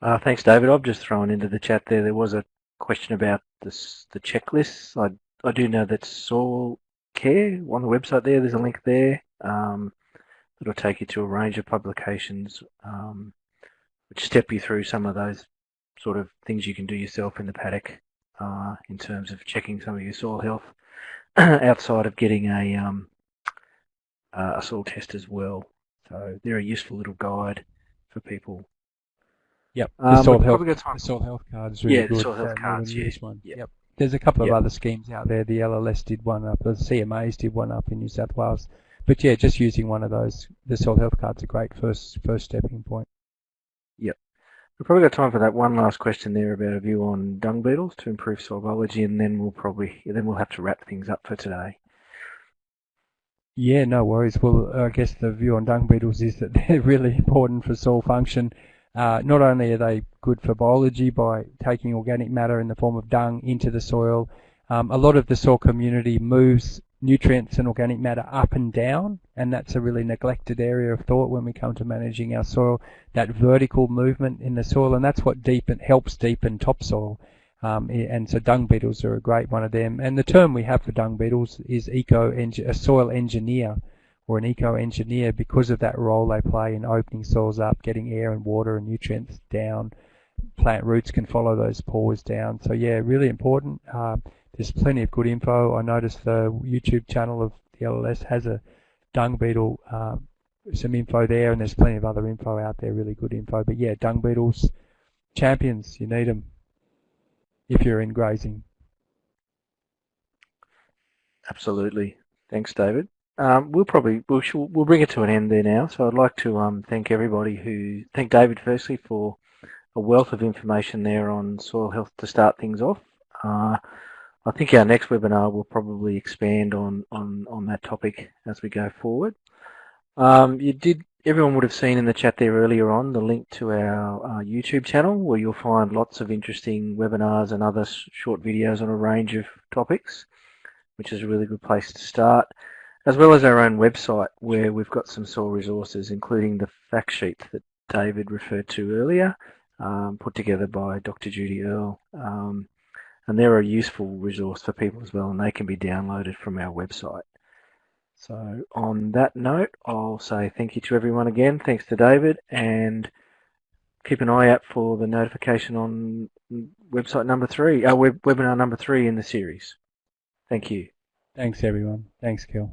Uh, thanks, David. I've just thrown into the chat there. There was a question about this, the checklists. I, I do know that Soil Care on the website there. There's a link there um, that'll take you to a range of publications um, which step you through some of those sort of things you can do yourself in the paddock uh, in terms of checking some of your soil health outside of getting a, um, uh, a soil test as well. So they're a useful little guide for people. Yep, the um, soil health, the soil health card is really yeah, good. Yeah, the soil health cards. Yeah. One. Yep. yep. There's a couple of other schemes out there. The LLS did one up, the CMAs did one up in New South Wales. But yeah, just using one of those, the soil health card's a great first first stepping point. Yep. We've probably got time for that one last question there about a view on dung beetles to improve soil biology, and then we'll probably then we'll have to wrap things up for today. Yeah, no worries. Well, I guess the view on dung beetles is that they're really important for soil function. Uh, not only are they good for biology by taking organic matter in the form of dung into the soil, um, a lot of the soil community moves nutrients and organic matter up and down, and that's a really neglected area of thought when we come to managing our soil. That vertical movement in the soil, and that's what deepen helps deepen topsoil. Um, and so dung beetles are a great one of them. And the term we have for dung beetles is eco a soil engineer or an eco engineer because of that role they play in opening soils up, getting air and water and nutrients down. Plant roots can follow those pores down. So yeah, really important. Uh, there's plenty of good info. I noticed the YouTube channel of the LLS has a dung beetle, uh, some info there, and there's plenty of other info out there, really good info. But yeah, dung beetles, champions, you need them if you're in grazing. Absolutely. Thanks, David. Um, we'll probably we'll, we'll bring it to an end there now. So I'd like to um, thank everybody who thank David firstly for a wealth of information there on soil health to start things off. Uh, I think our next webinar will probably expand on on on that topic as we go forward. Um, you did everyone would have seen in the chat there earlier on the link to our uh, YouTube channel where you'll find lots of interesting webinars and other short videos on a range of topics, which is a really good place to start, as well as our own website where we've got some soil resources, including the fact sheet that David referred to earlier, um, put together by Dr. Judi Earl. Um, and they're a useful resource for people as well, and they can be downloaded from our website. So on that note, I'll say thank you to everyone again. Thanks to David and keep an eye out for the notification on website number three, uh, web, webinar number three in the series. Thank you. Thanks everyone. Thanks, Kel.